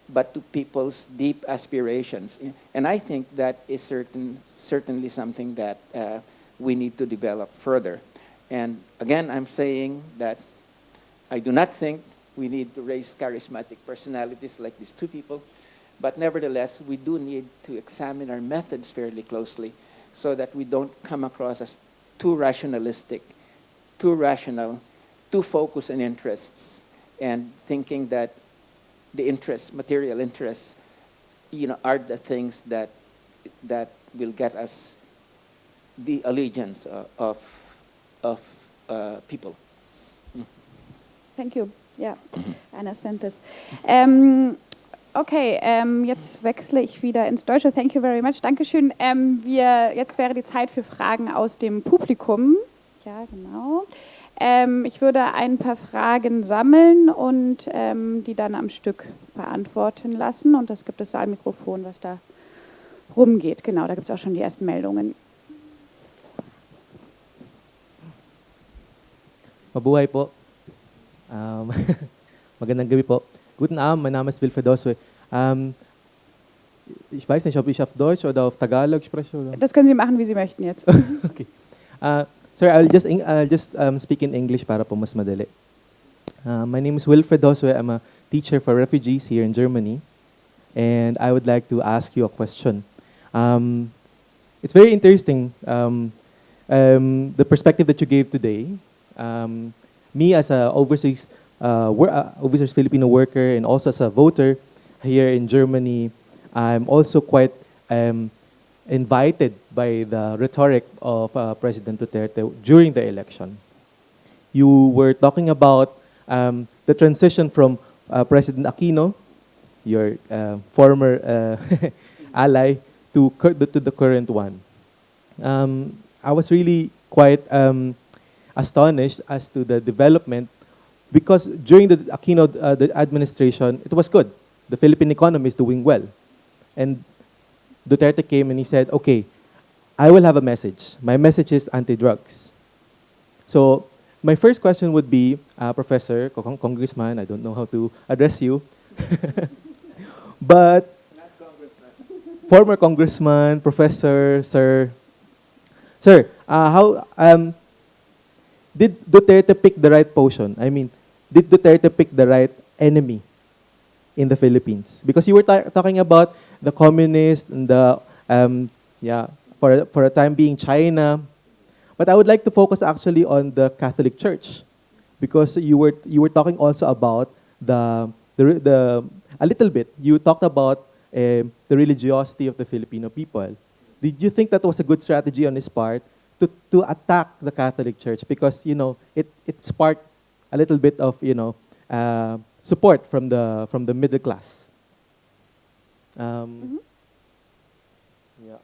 but to people's deep aspirations. And I think that is certain, certainly something that uh, we need to develop further. And again, I'm saying that I do not think we need to raise charismatic personalities like these two people, but nevertheless, we do need to examine our methods fairly closely so that we don't come across as too rationalistic, too rational, too focused on interests, and thinking that the interests, material interests, you know, are the things that that will get us the allegiance uh, of of uh, people. Thank you. Yeah, I understand this. Ähm, okay, ähm, jetzt wechsle ich wieder ins Deutsche. Thank you very much. Dankeschön. Ähm, wir, jetzt wäre die Zeit für Fragen aus dem Publikum. Ja, genau. Ähm, ich würde ein paar Fragen sammeln und ähm, die dann am Stück beantworten lassen. Und das gibt das Saalmikrofon, was da rumgeht. Genau, da gibt es auch schon die ersten Meldungen. Mabuhay po. Um, magandang gabi po. Guten Abend, mein Name ist Wilfried Oswe. Um, ich weiß nicht, ob ich auf Deutsch oder auf Tagalog spreche. Oder? Das können Sie machen, wie Sie möchten jetzt. okay. Uh, sorry, I'll just, I'll just um, speak in English para po mas madali. Uh, my name is Wilfred Oswe. I'm a teacher for refugees here in Germany. And I would like to ask you a question. Um, it's very interesting, um, um, the perspective that you gave today. Um, me as a overseas, uh, uh, overseas Filipino worker and also as a voter here in Germany, I'm also quite um, invited by the rhetoric of uh, President Duterte during the election. You were talking about um, the transition from uh, President Aquino, your uh, former uh, ally, to, to the current one. Um, I was really quite um, astonished as to the development because during the Aquino uh, the administration, it was good. The Philippine economy is doing well. And Duterte came and he said, okay, I will have a message. My message is anti-drugs. So my first question would be, uh, Professor, Cong- Congressman, I don't know how to address you, but former Congressman, Professor, Sir, Sir, uh, how um, did Duterte pick the right potion? I mean, did Duterte pick the right enemy in the Philippines? Because you were ta- talking about the communists and the um, yeah for for a time being China, but I would like to focus actually on the Catholic Church, because you were you were talking also about the the, the a little bit. You talked about um, the religiosity of the Filipino people. Did you think that was a good strategy on his part to, to attack the Catholic Church because you know it, it sparked a little bit of you know uh, support from the from the middle class. Um, yeah.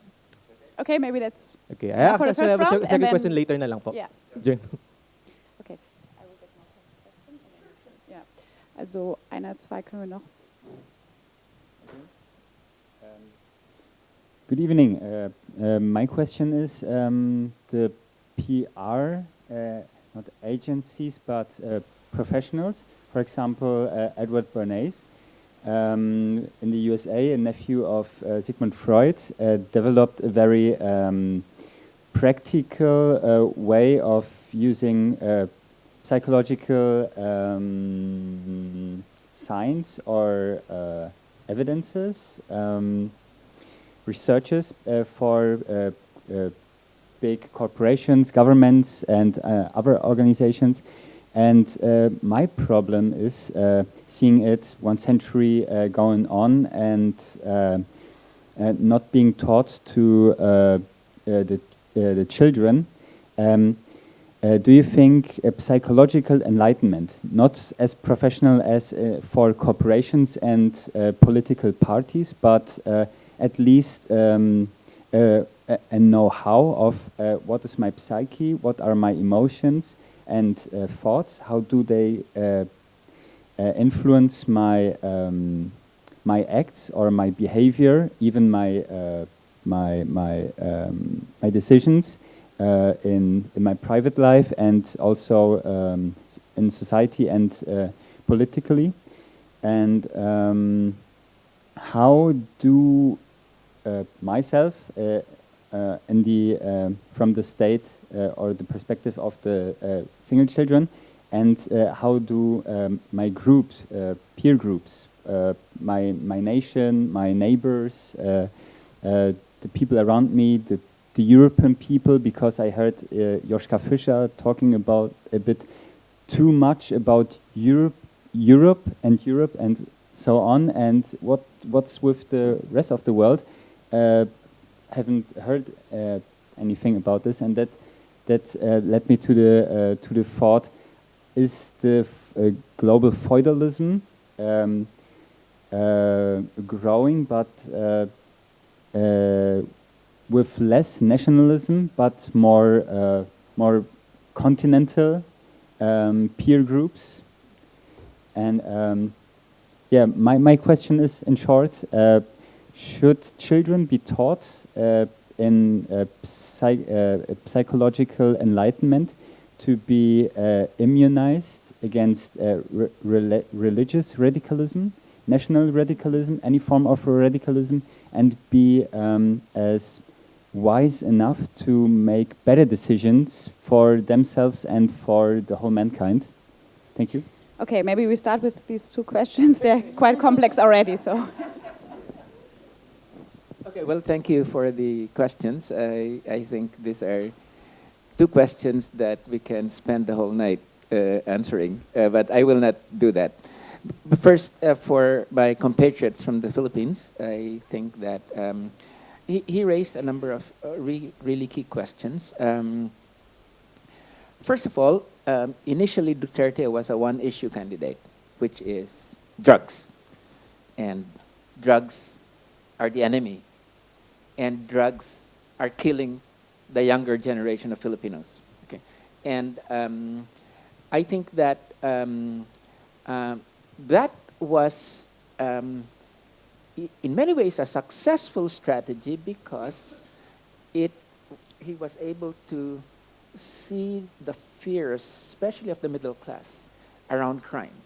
Okay, maybe that's Okay. Yeah, I for the actually have a first round, second question later na lang po. yeah. During- Okay. I will get more questions and then- Ja. Also einer, zwei können wir noch. Good evening. Uh, uh, my question is um, the PR, uh, not agencies, but uh, professionals. For example, uh, Edward Bernays um, in the USA, a nephew of uh, Sigmund Freud, uh, developed a very um, practical uh, way of using uh, psychological um, science or uh, evidences. Um, researchers uh, for big corporations, governments, and other organizations. And uh, my problem is uh, seeing it one century uh, going on and uh, uh, not being taught to uh, the, the children. Um, do you think a psychological enlightenment, not as professional as for corporations and political parties, but at least um, a, know-how of what is my psyche, what are my emotions and uh, thoughts, how do they uh, uh, influence my um, my acts or my behavior, even my my my um, my decisions uh, in in my private life and also um, in society and uh, politically, and um, how do uh, myself in the um from the state uh, or the perspective of the uh, single children, and uh, how do um, my groups, uh, peer groups, uh, my my nation, my neighbors, uh, uh, the people around me, the the European people, because I heard uh, Joschka Fischer talking about a bit too much about Europe, Europe and Europe and so on, and what what's with the rest of the world. Uh, haven't heard uh, anything about this, and that that uh, led me to the uh, to the thought: Is the uh, global feudalism um, growing, but with less nationalism, but more more continental um, peer groups? And um, yeah, my, my question is, in short, should children be taught uh, in uh, uh, psychological enlightenment to be uh, immunized against uh, re- rela- religious radicalism, national radicalism, any form of radicalism, and be um, as wise enough to make better decisions for themselves and for the whole mankind? Thank you. Okay, maybe we start with these two questions. They're quite complex already, so. Okay, well, thank you for the questions. I, I think these are two questions that we can spend the whole night uh, answering, uh, but I will not do that. First, uh, for my compatriots from the Philippines, I think that um, he, he raised a number of uh, re- really key questions. Um, first of all, um, initially Duterte was a one-issue candidate, which is drugs, and drugs are the enemy, and drugs are killing the younger generation of Filipinos. Okay, and um, I think that um, um, that was, um, in many ways, a successful strategy because it he was able to see the fears, especially of the middle class, around crime,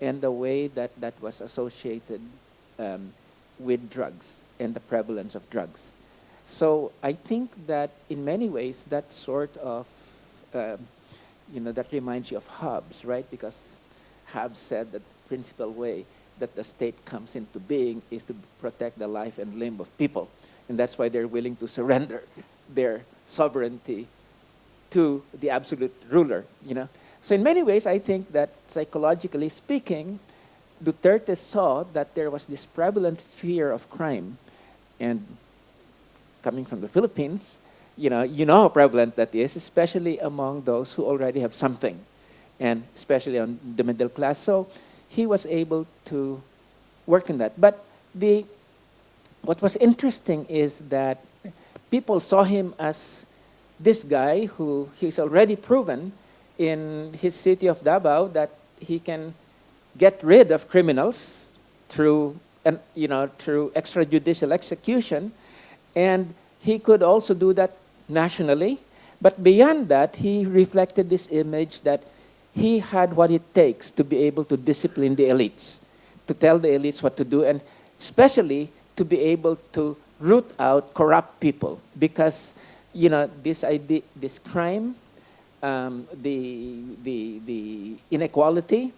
and the way that that was associated um, with drugs and the prevalence of drugs. So I think that in many ways that sort of, um, you know, that reminds you of Hobbes, right? Because Hobbes said that principal way that the state comes into being is to protect the life and limb of people. And that's why they're willing to surrender their sovereignty to the absolute ruler, you know. So in many ways, I think that psychologically speaking, Duterte saw that there was this prevalent fear of crime. And coming from the Philippines, you know, you know how prevalent that is, especially among those who already have something, and especially on the middle class. So he was able to work in that. But the, what was interesting is that people saw him as this guy who he's already proven in his city of Davao that he can get rid of criminals through and you know through extrajudicial execution and he could also do that nationally. But beyond that he reflected this image that he had what it takes to be able to discipline the elites to tell the elites what to do and especially to be able to root out corrupt people. Because you know this idea this crime um, the, the, the inequality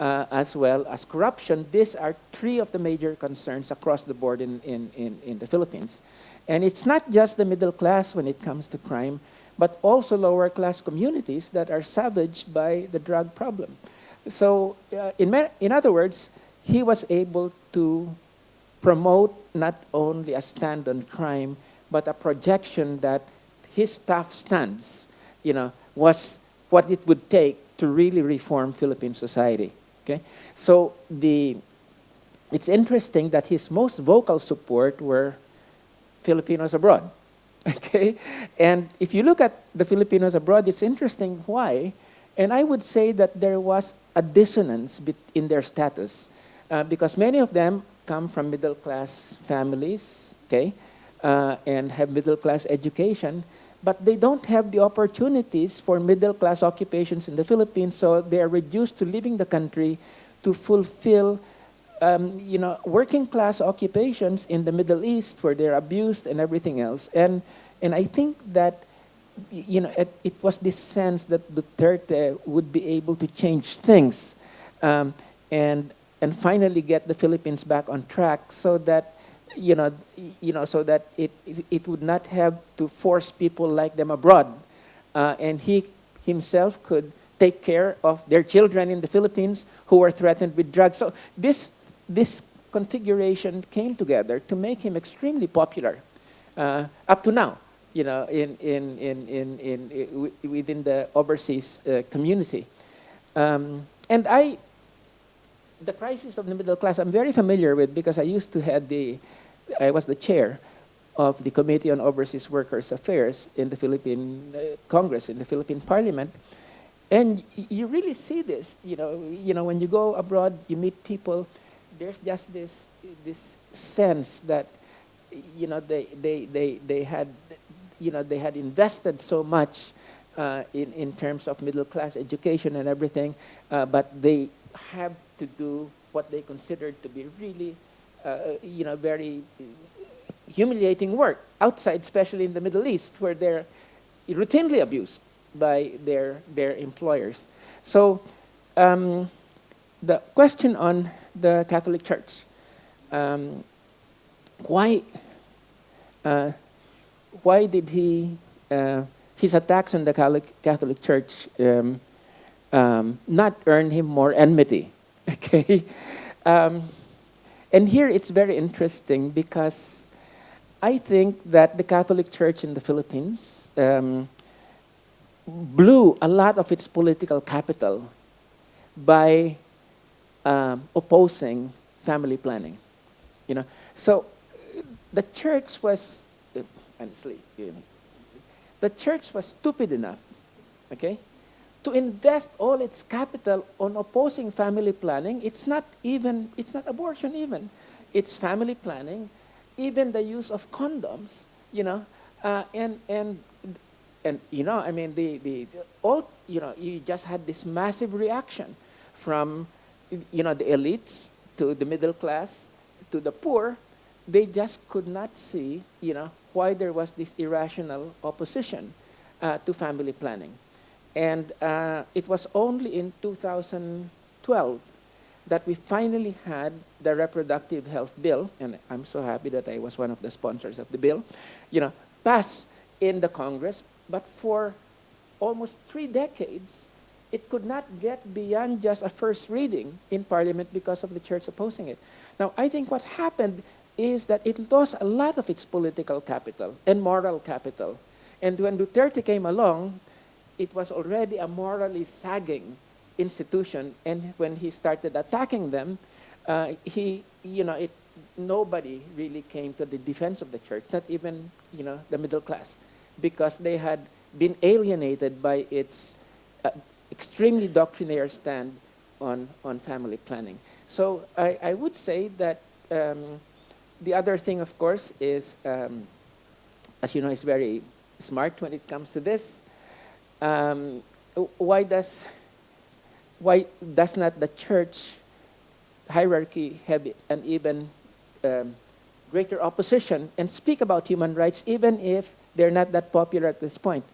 uh, as well as corruption. These are three of the major concerns across the board in, in, in, in the Philippines. And it's not just the middle class when it comes to crime, but also lower class communities that are savaged by the drug problem. So, uh, in, in other words, he was able to promote not only a stand on crime, but a projection that his tough stance, you know, was what it would take to really reform Philippine society. Okay, so the it's interesting that his most vocal support were Filipinos abroad. Okay, and if you look at the Filipinos abroad, it's interesting why, and I would say that there was a dissonance in their status, uh, because many of them come from middle class families, okay, uh, and have middle class education, but they don't have the opportunities for middle class occupations in the Philippines, so they are reduced to leaving the country to fulfill um, you know, working class occupations in the Middle East where they're abused and everything else. And, and I think that, you know, it, it was this sense that Duterte would be able to change things um, and, and finally get the Philippines back on track so that, you know, you know, so that it, it, would not have to force people like them abroad. Uh, and he himself could take care of their children in the Philippines who were threatened with drugs. So this, this configuration came together to make him extremely popular uh, up to now, you know, in, in, in, in, in, i- wi- within the overseas uh, community. Um, and I, the crisis of the middle class, I'm very familiar with because I used to head the, I was the chair of the Committee on Overseas Workers Affairs in the Philippine uh, Congress, in the Philippine Parliament. And you really see this, you know, you know, when you go abroad, you meet people, there's just this, this sense that, you know, they, they, they, they had, you know, they had invested so much uh, in, in terms of middle class education and everything, uh, but they have to do what they considered to be really, you know, very humiliating work outside, especially in the Middle East, where they're routinely abused by their, their employers. So um, the question on the Catholic Church, um, why, uh, why did he, uh, his attacks on the Catholic, Catholic Church um, um, not earn him more enmity? Okay. And here it's very interesting because I think that the Catholic Church in the Philippines um, blew a lot of its political capital by um, opposing family planning. You know, so the church was, uh, honestly, the church was stupid enough, okay, to invest all its capital on opposing family planning. It's not even, it's not abortion even. It's family planning, even the use of condoms, you know, uh, and, and, and, you know, I mean, the, the, all, you know, you just had this massive reaction from, you know, the elites to the middle class to the poor. They just could not see, you know, why there was this irrational opposition uh, to family planning. And uh, it was only in 2012 that we finally had the reproductive health bill, and I'm so happy that I was one of the sponsors of the bill, you know, pass in the Congress, but for almost three decades, it could not get beyond just a first reading in Parliament because of the church opposing it. Now, I think what happened is that it lost a lot of its political capital and moral capital. And when Duterte came along, it was already a morally sagging institution. And when he started attacking them, uh, he, you know, it, nobody really came to the defense of the church, not even, you know, the middle class, because they had been alienated by its uh, extremely doctrinaire stand on, on family planning. So I, I would say that um, the other thing, of course, is, um, as you know, is very smart when it comes to this. Um, why does why does not the church hierarchy have an even um, greater opposition and speak about human rights even if they're not that popular at this point?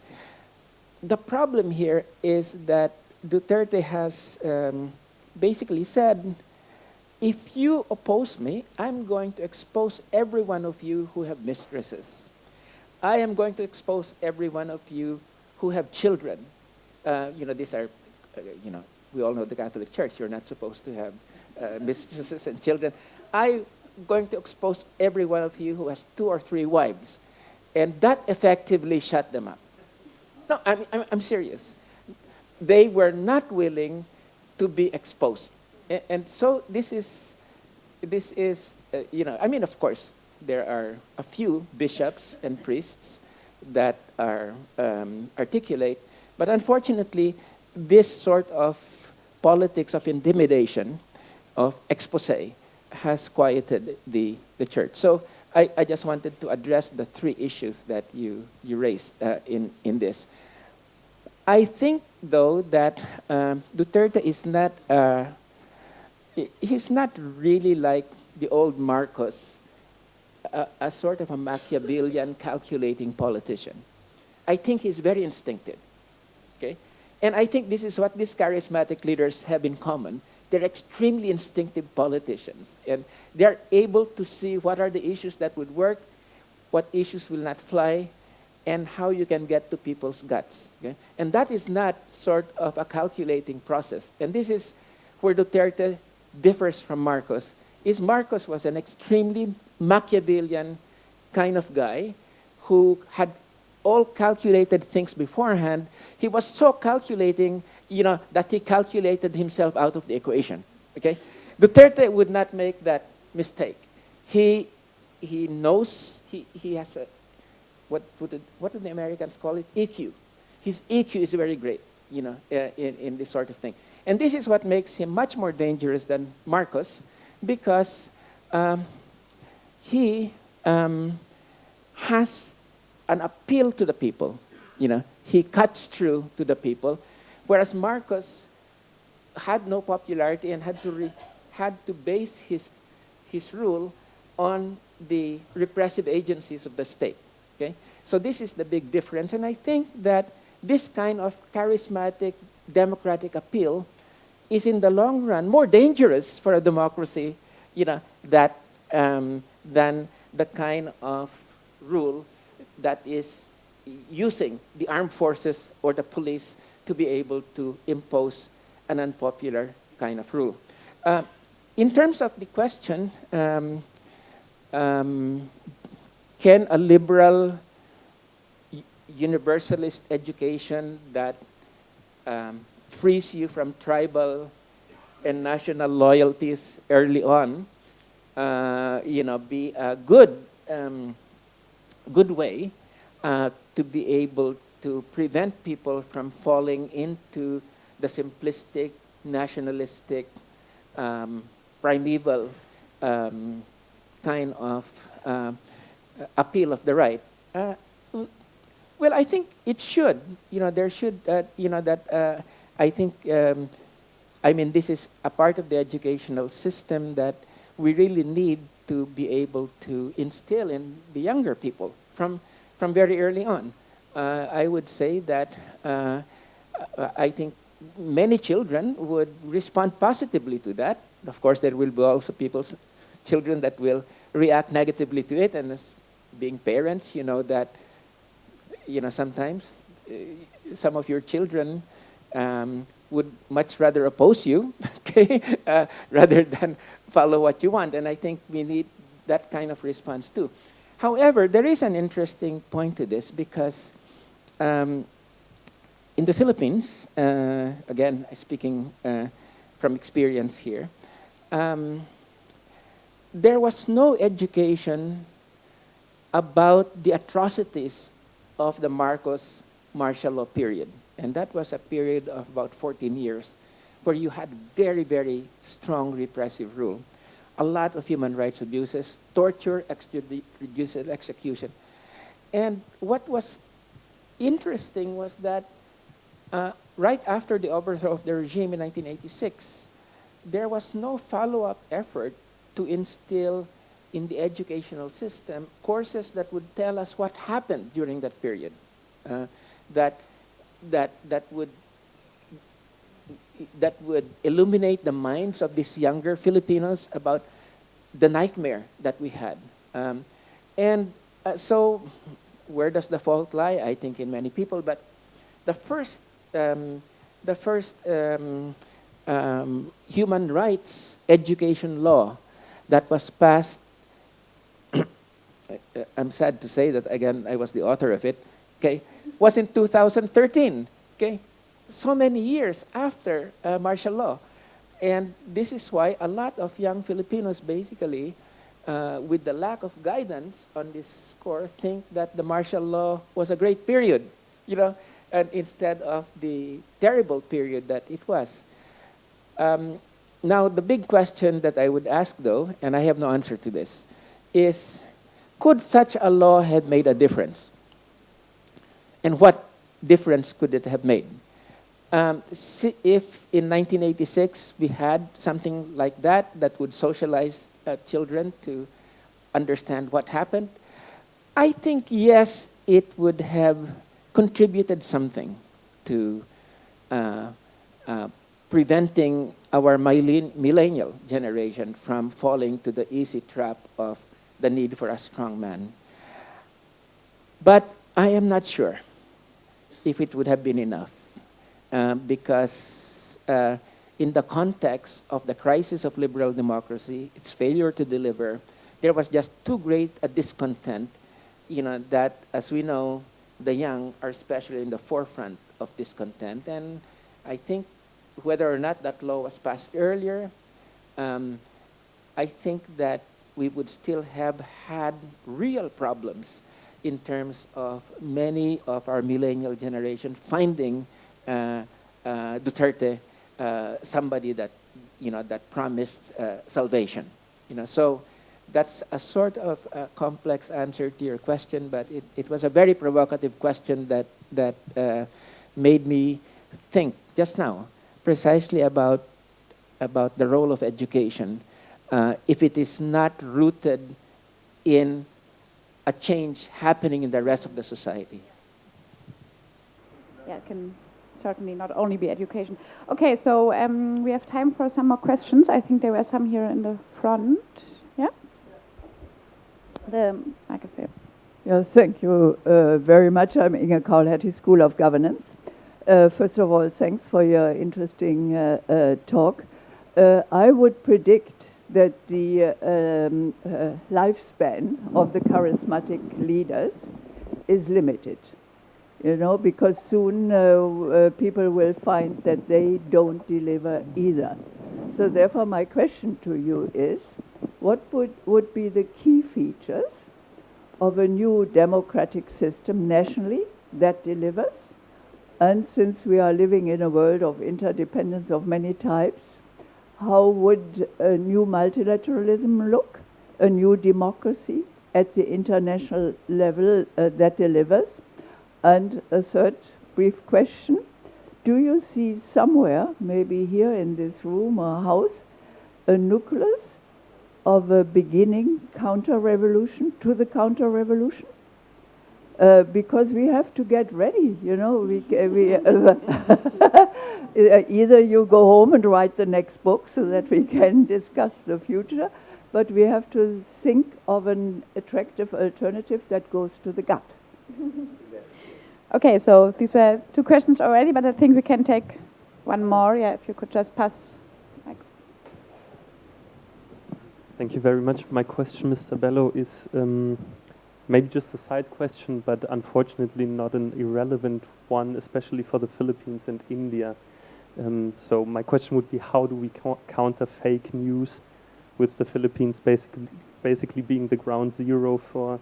The problem here is that Duterte has um, basically said, if you oppose me, I'm going to expose every one of you who have mistresses. I am going to expose every one of you who have children. Uh, you know, these are, uh, you know, we all know the Catholic Church, you're not supposed to have uh, mistresses and children. I'm going to expose every one of you who has two or three wives. And that effectively shut them up. No, I'm, I'm, I'm serious. They were not willing to be exposed. And, and so this is, this is uh, you know, I mean, of course, there are a few bishops and priests that are um, articulate, but unfortunately, this sort of politics of intimidation, of expose, has quieted the, the church. So I, I just wanted to address the three issues that you, you raised uh, in, in this. I think, though, that um, Duterte is not, uh, he's not really like the old Marcos, a, a sort of a Machiavellian calculating politician. I think he's very instinctive, okay? And I think this is what these charismatic leaders have in common. They're extremely instinctive politicians, and they're able to see what are the issues that would work, what issues will not fly, and how you can get to people's guts. Okay? And that is not sort of a calculating process. And this is where Duterte differs from Marcos, is Marcos was an extremely Machiavellian kind of guy who had all calculated things beforehand, he was so calculating, you know, that he calculated himself out of the equation. Okay? Duterte would not make that mistake. He, he knows, he, he has a, what, what, do the Americans call it? EQ. His EQ is very great, you know, uh, in, in this sort of thing. And this is what makes him much more dangerous than Marcos, because um, he um, has an appeal to the people. You know, he cuts through to the people, whereas Marcos had no popularity and had to had to base his his rule on the repressive agencies of the state. Okay, so this is the big difference, and I think that this kind of charismatic democratic appeal is in the long run more dangerous for a democracy, you know, that um, than the kind of rule that is using the armed forces or the police to be able to impose an unpopular kind of rule. Uh, in terms of the question, um, um, can a liberal universalist education that um, frees you from tribal and national loyalties early on, you know, be a good, um, good way uh, to be able to prevent people from falling into the simplistic, nationalistic, um, primeval um, kind of uh, appeal of the right. Uh, well, I think it should. You know, there should, uh, you know, that uh, I think, um, I mean, this is a part of the educational system that we really need to be able to instill in the younger people from, from very early on. Uh, I would say that uh, I think many children would respond positively to that. Of course, there will be also people's children that will react negatively to it, and as being parents, you know that, you know, sometimes uh, some of your children um, would much rather oppose you, okay, uh, rather than follow what you want. And I think we need that kind of response too. However, there is an interesting point to this because um, in the Philippines, uh, again, speaking uh, from experience here, um, there was no education about the atrocities of the Marcos martial law period. And that was a period of about 14 years where you had very, very strong repressive rule. A lot of human rights abuses, torture, extrajudicial execution. And what was interesting was that uh, right after the overthrow of the regime in 1986, there was no follow-up effort to instill in the educational system courses that would tell us what happened during that period, uh, that, that, that, would, that would illuminate the minds of these younger Filipinos about the nightmare that we had. Um, and uh, so where does the fault lie? I think in many people, but the first, um, the first um, um, human rights education law that was passed, I'm sad to say that again, I was the author of it, okay, was in 2013, okay? So many years after uh, martial law. And this is why a lot of young Filipinos basically uh, with the lack of guidance on this score, think that the martial law was a great period, you know, and instead of the terrible period that it was. Um, now, the big question that I would ask, though, and I have no answer to this, is could such a law have made a difference? And what difference could it have made? Um, if in 1986 we had something like that that would socialize uh, children to understand what happened, I think yes, it would have contributed something to uh, uh, preventing our millennial generation from falling to the easy trap of the need for a strong man. But I am not sure if it would have been enough um, because uh, in the context of the crisis of liberal democracy, its failure to deliver, there was just too great a discontent, you know, that as we know, the young are especially in the forefront of discontent. And I think whether or not that law was passed earlier, um, I think that we would still have had real problems in terms of many of our millennial generation finding uh, uh, Duterte uh, somebody that, you know, that promised salvation. You know, so that's a sort of a complex answer to your question, but it, it was a very provocative question that, that uh, made me think just now precisely about, about the role of education uh, if it is not rooted in a change happening in the rest of the society. Yeah, can certainly not only be education. Okay, so um, we have time for some more questions. I think there were some here in the front. Yeah? The mic is there. Yeah, thank you uh, very much. I'm Inge Kaul-Hertie, School of Governance. Uh, first of all, thanks for your interesting uh, uh talk. uh, I would predict that the um, uh, lifespan of the charismatic leaders is limited. You know, because soon uh, uh, people will find that they don't deliver either. So therefore, my question to you is, what would, would be the key features of a new democratic system nationally that delivers? And since we are living in a world of interdependence of many types, how would a new multilateralism look, a new democracy at the international level uh, that delivers? And a third brief question, do you see somewhere, maybe here in this room or house, a nucleus of a beginning counter-revolution to the counter-revolution? Uh, because we have to get ready, you know. We, we uh, either you go home and write the next book so that we can discuss the future, but we have to think of an attractive alternative that goes to the gut. Okay, so these were two questions already, but I think we can take one more. Yeah, if you could just pass. Thank you very much. My question, Mr. Bello, is um, maybe just a side question, but unfortunately not an irrelevant one, especially for the Philippines and India. Um, so my question would be, how do we counter fake news with the Philippines basically, basically being the ground zero for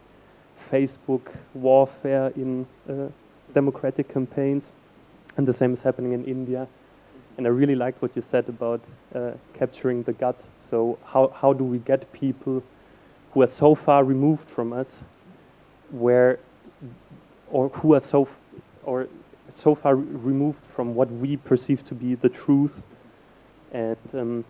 Facebook warfare in uh, democratic campaigns? And the same is happening in India. And I really liked what you said about uh, capturing the gut. So how, how do we get people who are so far removed from us where or who are so or so far removed from what we perceive to be the truth and um,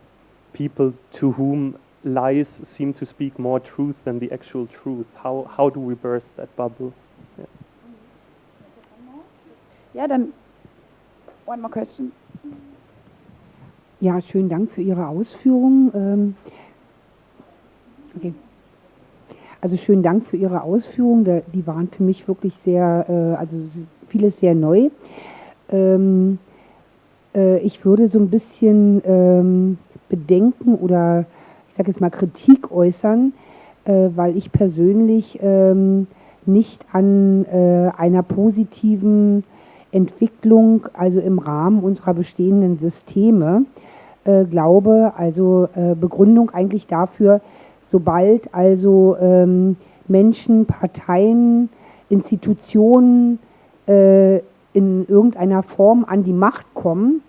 people to whom lies seem to speak more truth than the actual truth. How, how do we burst that bubble? Yeah then one more question. Ja, schönen Dank für Ihre Ausführungen. Ähm, okay. Also schönen Dank für Ihre Ausführungen. Die waren für mich wirklich sehr, äh, also vieles sehr neu. Ähm, äh, ich würde so ein bisschen ähm, Bedenken oder ich sage jetzt mal Kritik äußern, äh, weil ich persönlich nicht an einer positiven Entwicklung, also im Rahmen unserer bestehenden Systeme, äh, glaube, also äh, Begründung eigentlich dafür, sobald also ähm, Menschen, Parteien, Institutionen äh, in irgendeiner Form an die Macht kommen,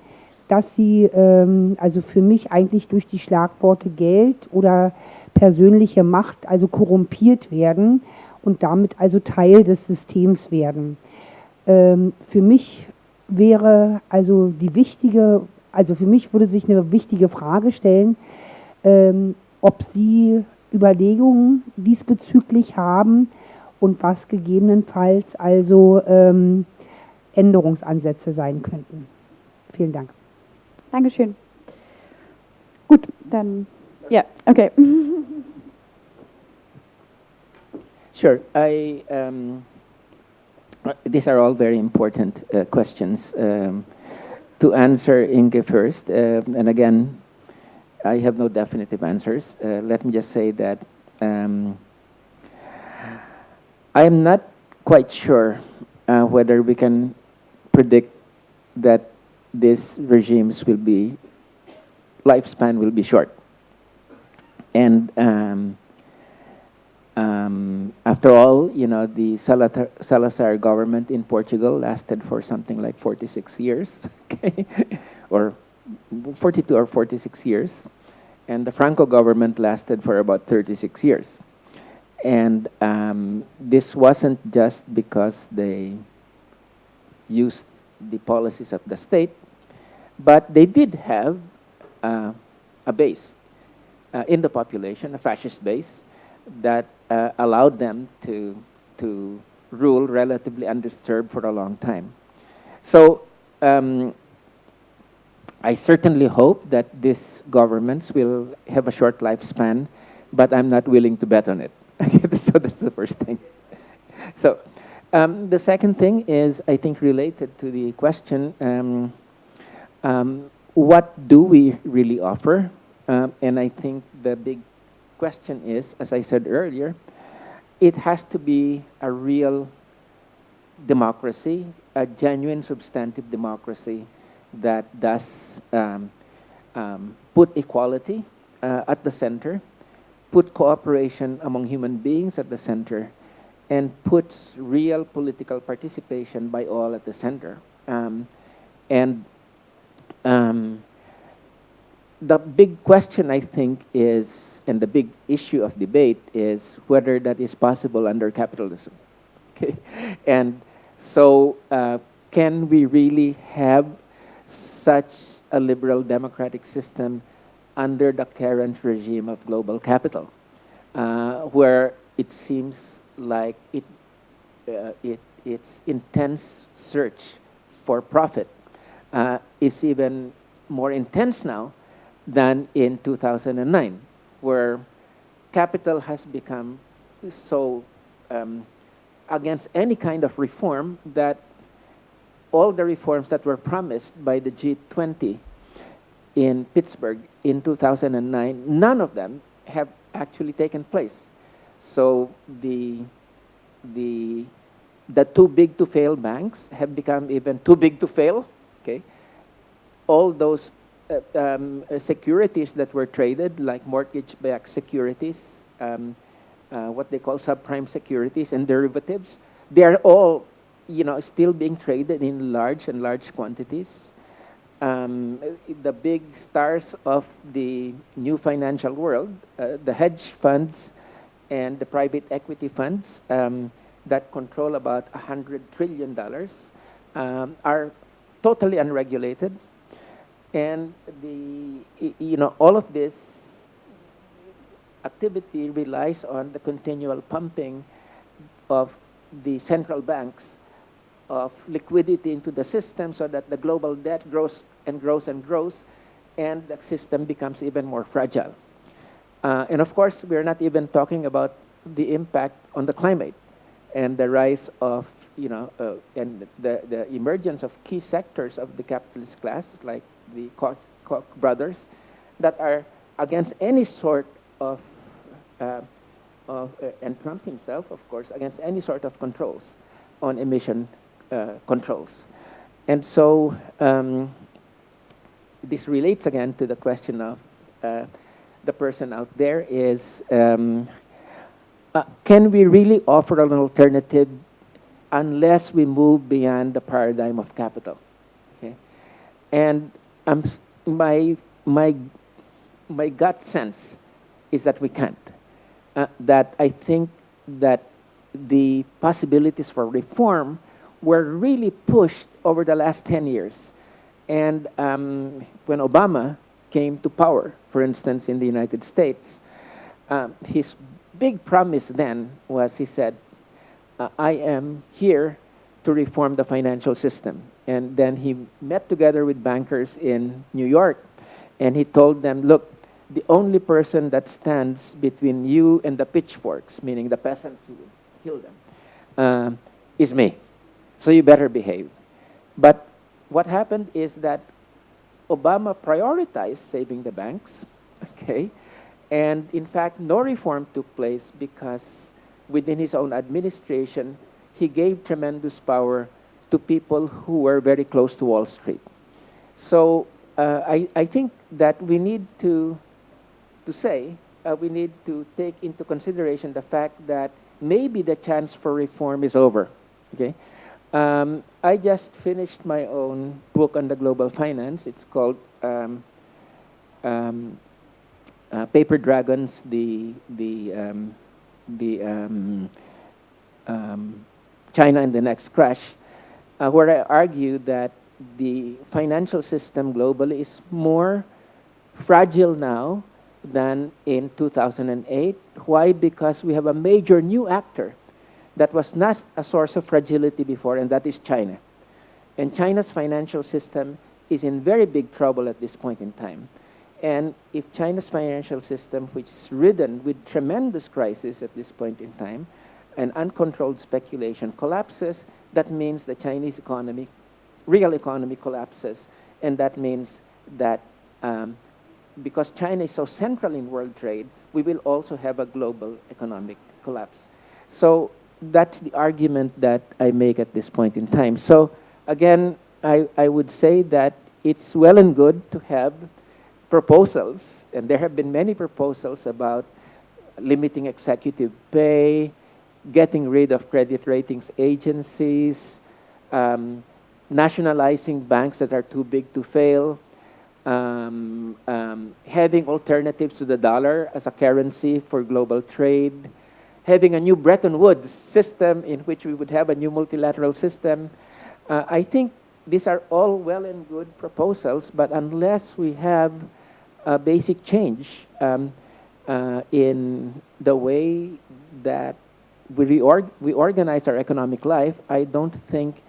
dass sie ähm, also für mich eigentlich durch die Schlagworte Geld oder persönliche Macht also korrumpiert werden und damit also Teil des Systems werden. Ähm, für mich wäre also die wichtige, also für mich würde sich eine wichtige Frage stellen, ähm, ob Sie Überlegungen diesbezüglich haben und was gegebenenfalls also ähm, Änderungsansätze sein könnten. Vielen Dank. Dankeschön. Gut, dann, ja, okay. Sure. I, um, these are all very important uh, questions. Um, to answer Inge first, uh, and again, I have no definitive answers. Uh, let me just say that um, I am not quite sure uh, whether we can predict that these regimes will be, lifespan will be short. And um, um, after all, you know, the Salazar, Salazar, government in Portugal lasted for something like 46 years, okay? or 42 or 46 years. And the Franco government lasted for about 36 years. And um, this wasn't just because they used the policies of the state, but they did have uh, a base uh, in the population, a fascist base, that uh, allowed them to, to rule relatively undisturbed for a long time. So um, I certainly hope that these governments will have a short lifespan, but I'm not willing to bet on it. so that's the first thing. So um, the second thing is, I think, related to the question. Um, um, what do we really offer? Um, and I think the big question is, as I said earlier, it has to be a real democracy, a genuine substantive democracy that does um, um, put equality uh, at the center, put cooperation among human beings at the center, and puts real political participation by all at the center. Um, and um, the big question, I think, is, and the big issue of debate is whether that is possible under capitalism. Okay, and so uh, can we really have such a liberal democratic system under the current regime of global capital, uh, where it seems like it, uh, it, its intense search for profit uh, is even more intense now than in 2009, where capital has become so um, against any kind of reform that all the reforms that were promised by the G20 in Pittsburgh in 2009, none of them have actually taken place. So the, the, the too big to fail banks have become even too big to fail, okay? All those um, uh, securities that were traded, like mortgage-backed securities, um, uh, what they call subprime securities and derivatives, they are all, you know, still being traded in large and large quantities. Um, the big stars of the new financial world, uh, the hedge funds and the private equity funds um, that control about $100 trillion um, are totally unregulated. And the, you know, all of this activity relies on the continual pumping of the central banks of liquidity into the system so that the global debt grows and grows and grows and the system becomes even more fragile. Uh, and of course, we're not even talking about the impact on the climate and the rise of, you know, uh, and the, the emergence of key sectors of the capitalist class, like the Koch, brothers, that are against any sort of, uh, of uh, and Trump himself, of course, against any sort of controls on emission uh, controls. And so um, this relates again to the question of uh, the person out there is, um, uh, can we really offer an alternative unless we move beyond the paradigm of capital? Okay? And um, my, my, my gut sense is that we can't. Uh, that I think that the possibilities for reform were really pushed over the last 10 years. And um, when Obama came to power, for instance, in the United States, um, his big promise then was he said, uh, I am here to reform the financial system. And then he met together with bankers in New York, and he told them, look, the only person that stands between you and the pitchforks, meaning the peasants who will kill them, uh, is me. So you better behave. But what happened is that Obama prioritized saving the banks, okay? And in fact, no reform took place because within his own administration, he gave tremendous power to people who were very close to Wall Street. So uh, I, I think that we need to, to say, uh, we need to take into consideration the fact that maybe the chance for reform is over. Okay, um, I just finished my own book on the global finance. It's called um, um, uh, Paper Dragons, the the um, the um, um, China and the next crash, uh, where I argue that the financial system globally is more fragile now than in 2008. Why? Because we have a major new actor that was not a source of fragility before, and that is China. And China's financial system is in very big trouble at this point in time. And if China's financial system, which is ridden with tremendous crisis at this point in time, and uncontrolled speculation collapses, that means the Chinese economy, real economy collapses, and that means that um, because China is so central in world trade, we will also have a global economic collapse. So that's the argument that I make at this point in time. So again, I, I would say that it's well and good to have proposals, and there have been many proposals about limiting executive pay, getting rid of credit ratings agencies, um, nationalizing banks that are too big to fail, um, um, having alternatives to the dollar as a currency for global trade, having a new Bretton Woods system in which we would have a new multilateral system. Uh, I think these are all well and good proposals, but unless we have a basic change um, uh, in the way that we, reorg we organize our economic life, I don't think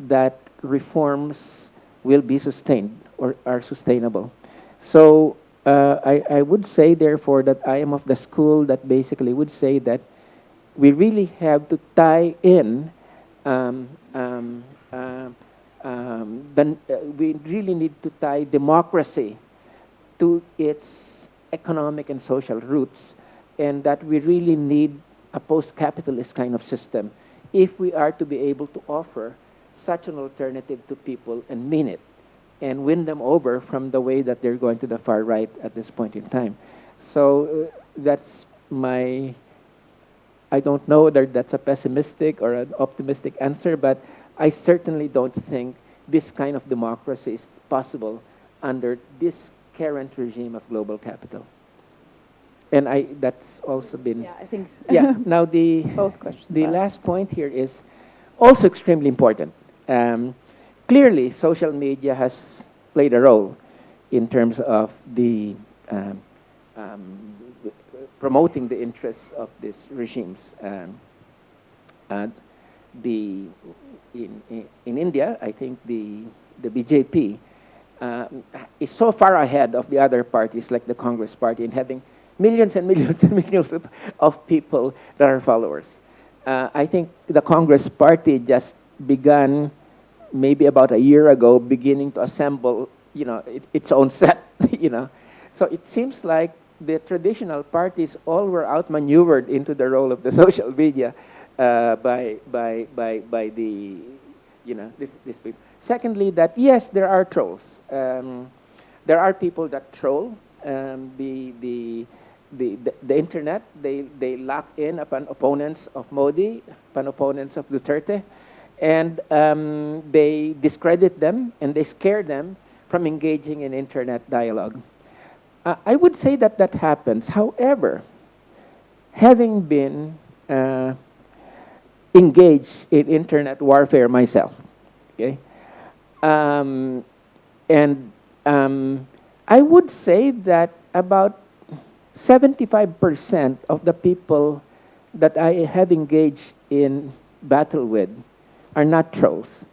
that reforms will be sustained or are sustainable. So uh, I, I would say, therefore, that I am of the school that basically would say that we really have to tie in um, um, uh, um, then uh, we really need to tie democracy to its economic and social roots, and that we really need a post-capitalist kind of system if we are to be able to offer such an alternative to people and mean it and win them over from the way that they're going to the far right at this point in time. So uh, that's my, I don't know whether that's a pessimistic or an optimistic answer, but I certainly don't think this kind of democracy is possible under this current regime of global capital. And I, that's also been, Yeah, I think yeah. Now the, both questions. the are- last point here is also extremely important. Um, clearly, social media has played a role in terms of the um, um, promoting the interests of these regimes. Um, and the in, in, in India, I think the the BJP uh, is so far ahead of the other parties, like the Congress Party, in having millions and millions and millions of, of people that are followers. Uh, I think the Congress Party just began maybe about a year ago, beginning to assemble, you know, it, its own set, you know. So it seems like the traditional parties all were outmaneuvered into the role of the social media uh, by, by, by, by the, you know, this, this people. Secondly, that yes, there are trolls. Um, there are people that troll. Um, the, the, the, the, the internet, they, they lock in upon opponents of Modi, upon opponents of Duterte, and um, they discredit them and they scare them from engaging in internet dialogue. Uh, I would say that that happens. However, having been uh, engaged in internet warfare myself, okay, um, and um, I would say that about 75% of the people that I have engaged in battle with are not trolls.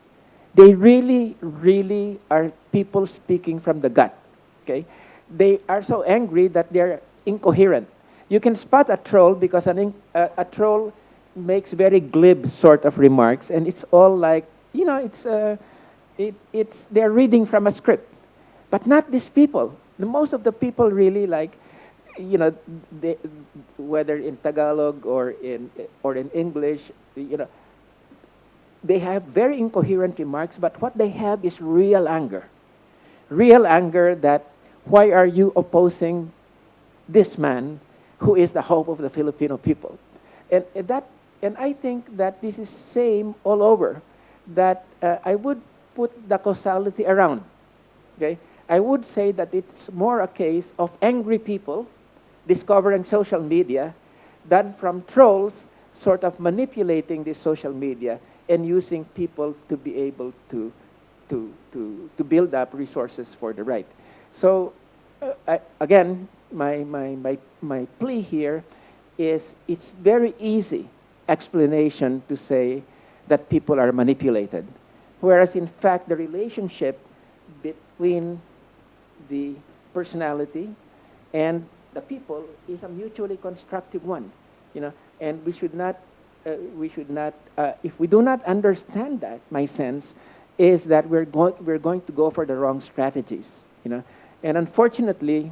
They really, really are people speaking from the gut, okay? They are so angry that they're incoherent. You can spot a troll because an uh, a troll makes very glib sort of remarks, and it's all like, you know, it's, uh, it, it's, they're reading from a script. But not these people. The, most of the people really like, you know, whether in Tagalog or in, or in English, you know, they have very incoherent remarks, but what they have is real anger. Real anger that why are you opposing this man who is the hope of the Filipino people? And, and that, and I think that this is same all over, that uh, I would put the causality around, okay? I would say that it's more a case of angry people discovering social media than from trolls sort of manipulating the social media and using people to be able to, to, to, to build up resources for the right. So uh, I, again, my, my, my, my plea here is it's very easy explanation to say that people are manipulated. Whereas in fact, the relationship between the personality and the people is a mutually constructive one, you know, and we should not, uh, we should not, uh, if we do not understand that, my sense is that we're, go we're going to go for the wrong strategies. you know. And unfortunately,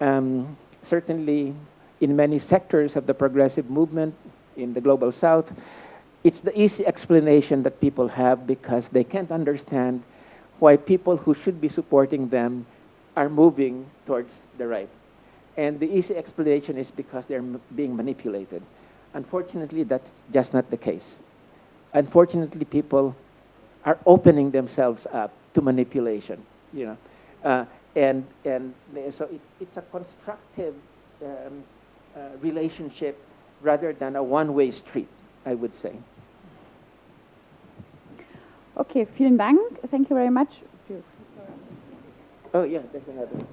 um, certainly in many sectors of the progressive movement in the global south, it's the easy explanation that people have because they can't understand why people who should be supporting them are moving towards the right. And the easy explanation is because they're m- being manipulated. Unfortunately, that's just not the case. Unfortunately, people are opening themselves up to manipulation, you know. Uh, and, and the- so it's, it's a constructive um, uh, relationship rather than a one-way street, I would say. Okay, vielen Dank. Thank you very much. Oh, yeah, there's another.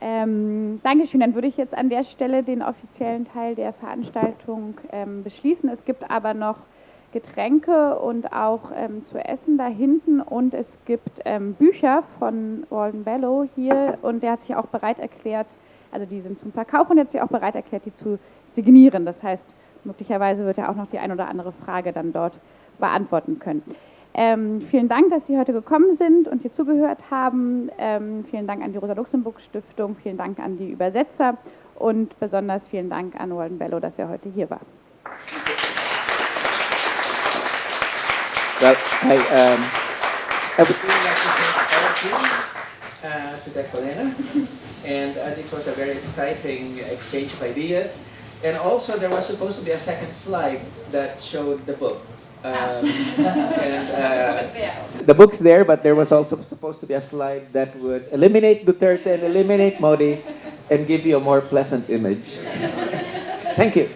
Ähm, Dankeschön. Dann würde ich jetzt an der Stelle den offiziellen Teil der Veranstaltung ähm, beschließen. Es gibt aber noch Getränke und auch ähm, zu essen da hinten und es gibt ähm, Bücher von Walden Bellow hier und der hat sich auch bereit erklärt, also die sind zum Verkauf und er hat sich auch bereit erklärt, die zu signieren. Das heißt, möglicherweise wird er auch noch die ein oder andere Frage dann dort beantworten können. Ähm, vielen Dank, dass Sie heute gekommen sind und hier zugehört haben. Ähm, vielen Dank an die Rosa-Luxemburg-Stiftung, vielen Dank an die Übersetzer und besonders vielen Dank an Walden Bellow, dass er heute hier war. Well, I, um, I would really like to thank all of you, uh, to Dec Helena. And uh, this was a very exciting exchange of ideas. And also there was supposed to be a second slide that showed the book. Um, the book's there, but there was also supposed to be a slide that would eliminate Duterte and eliminate Modi and give you a more pleasant image. Thank you.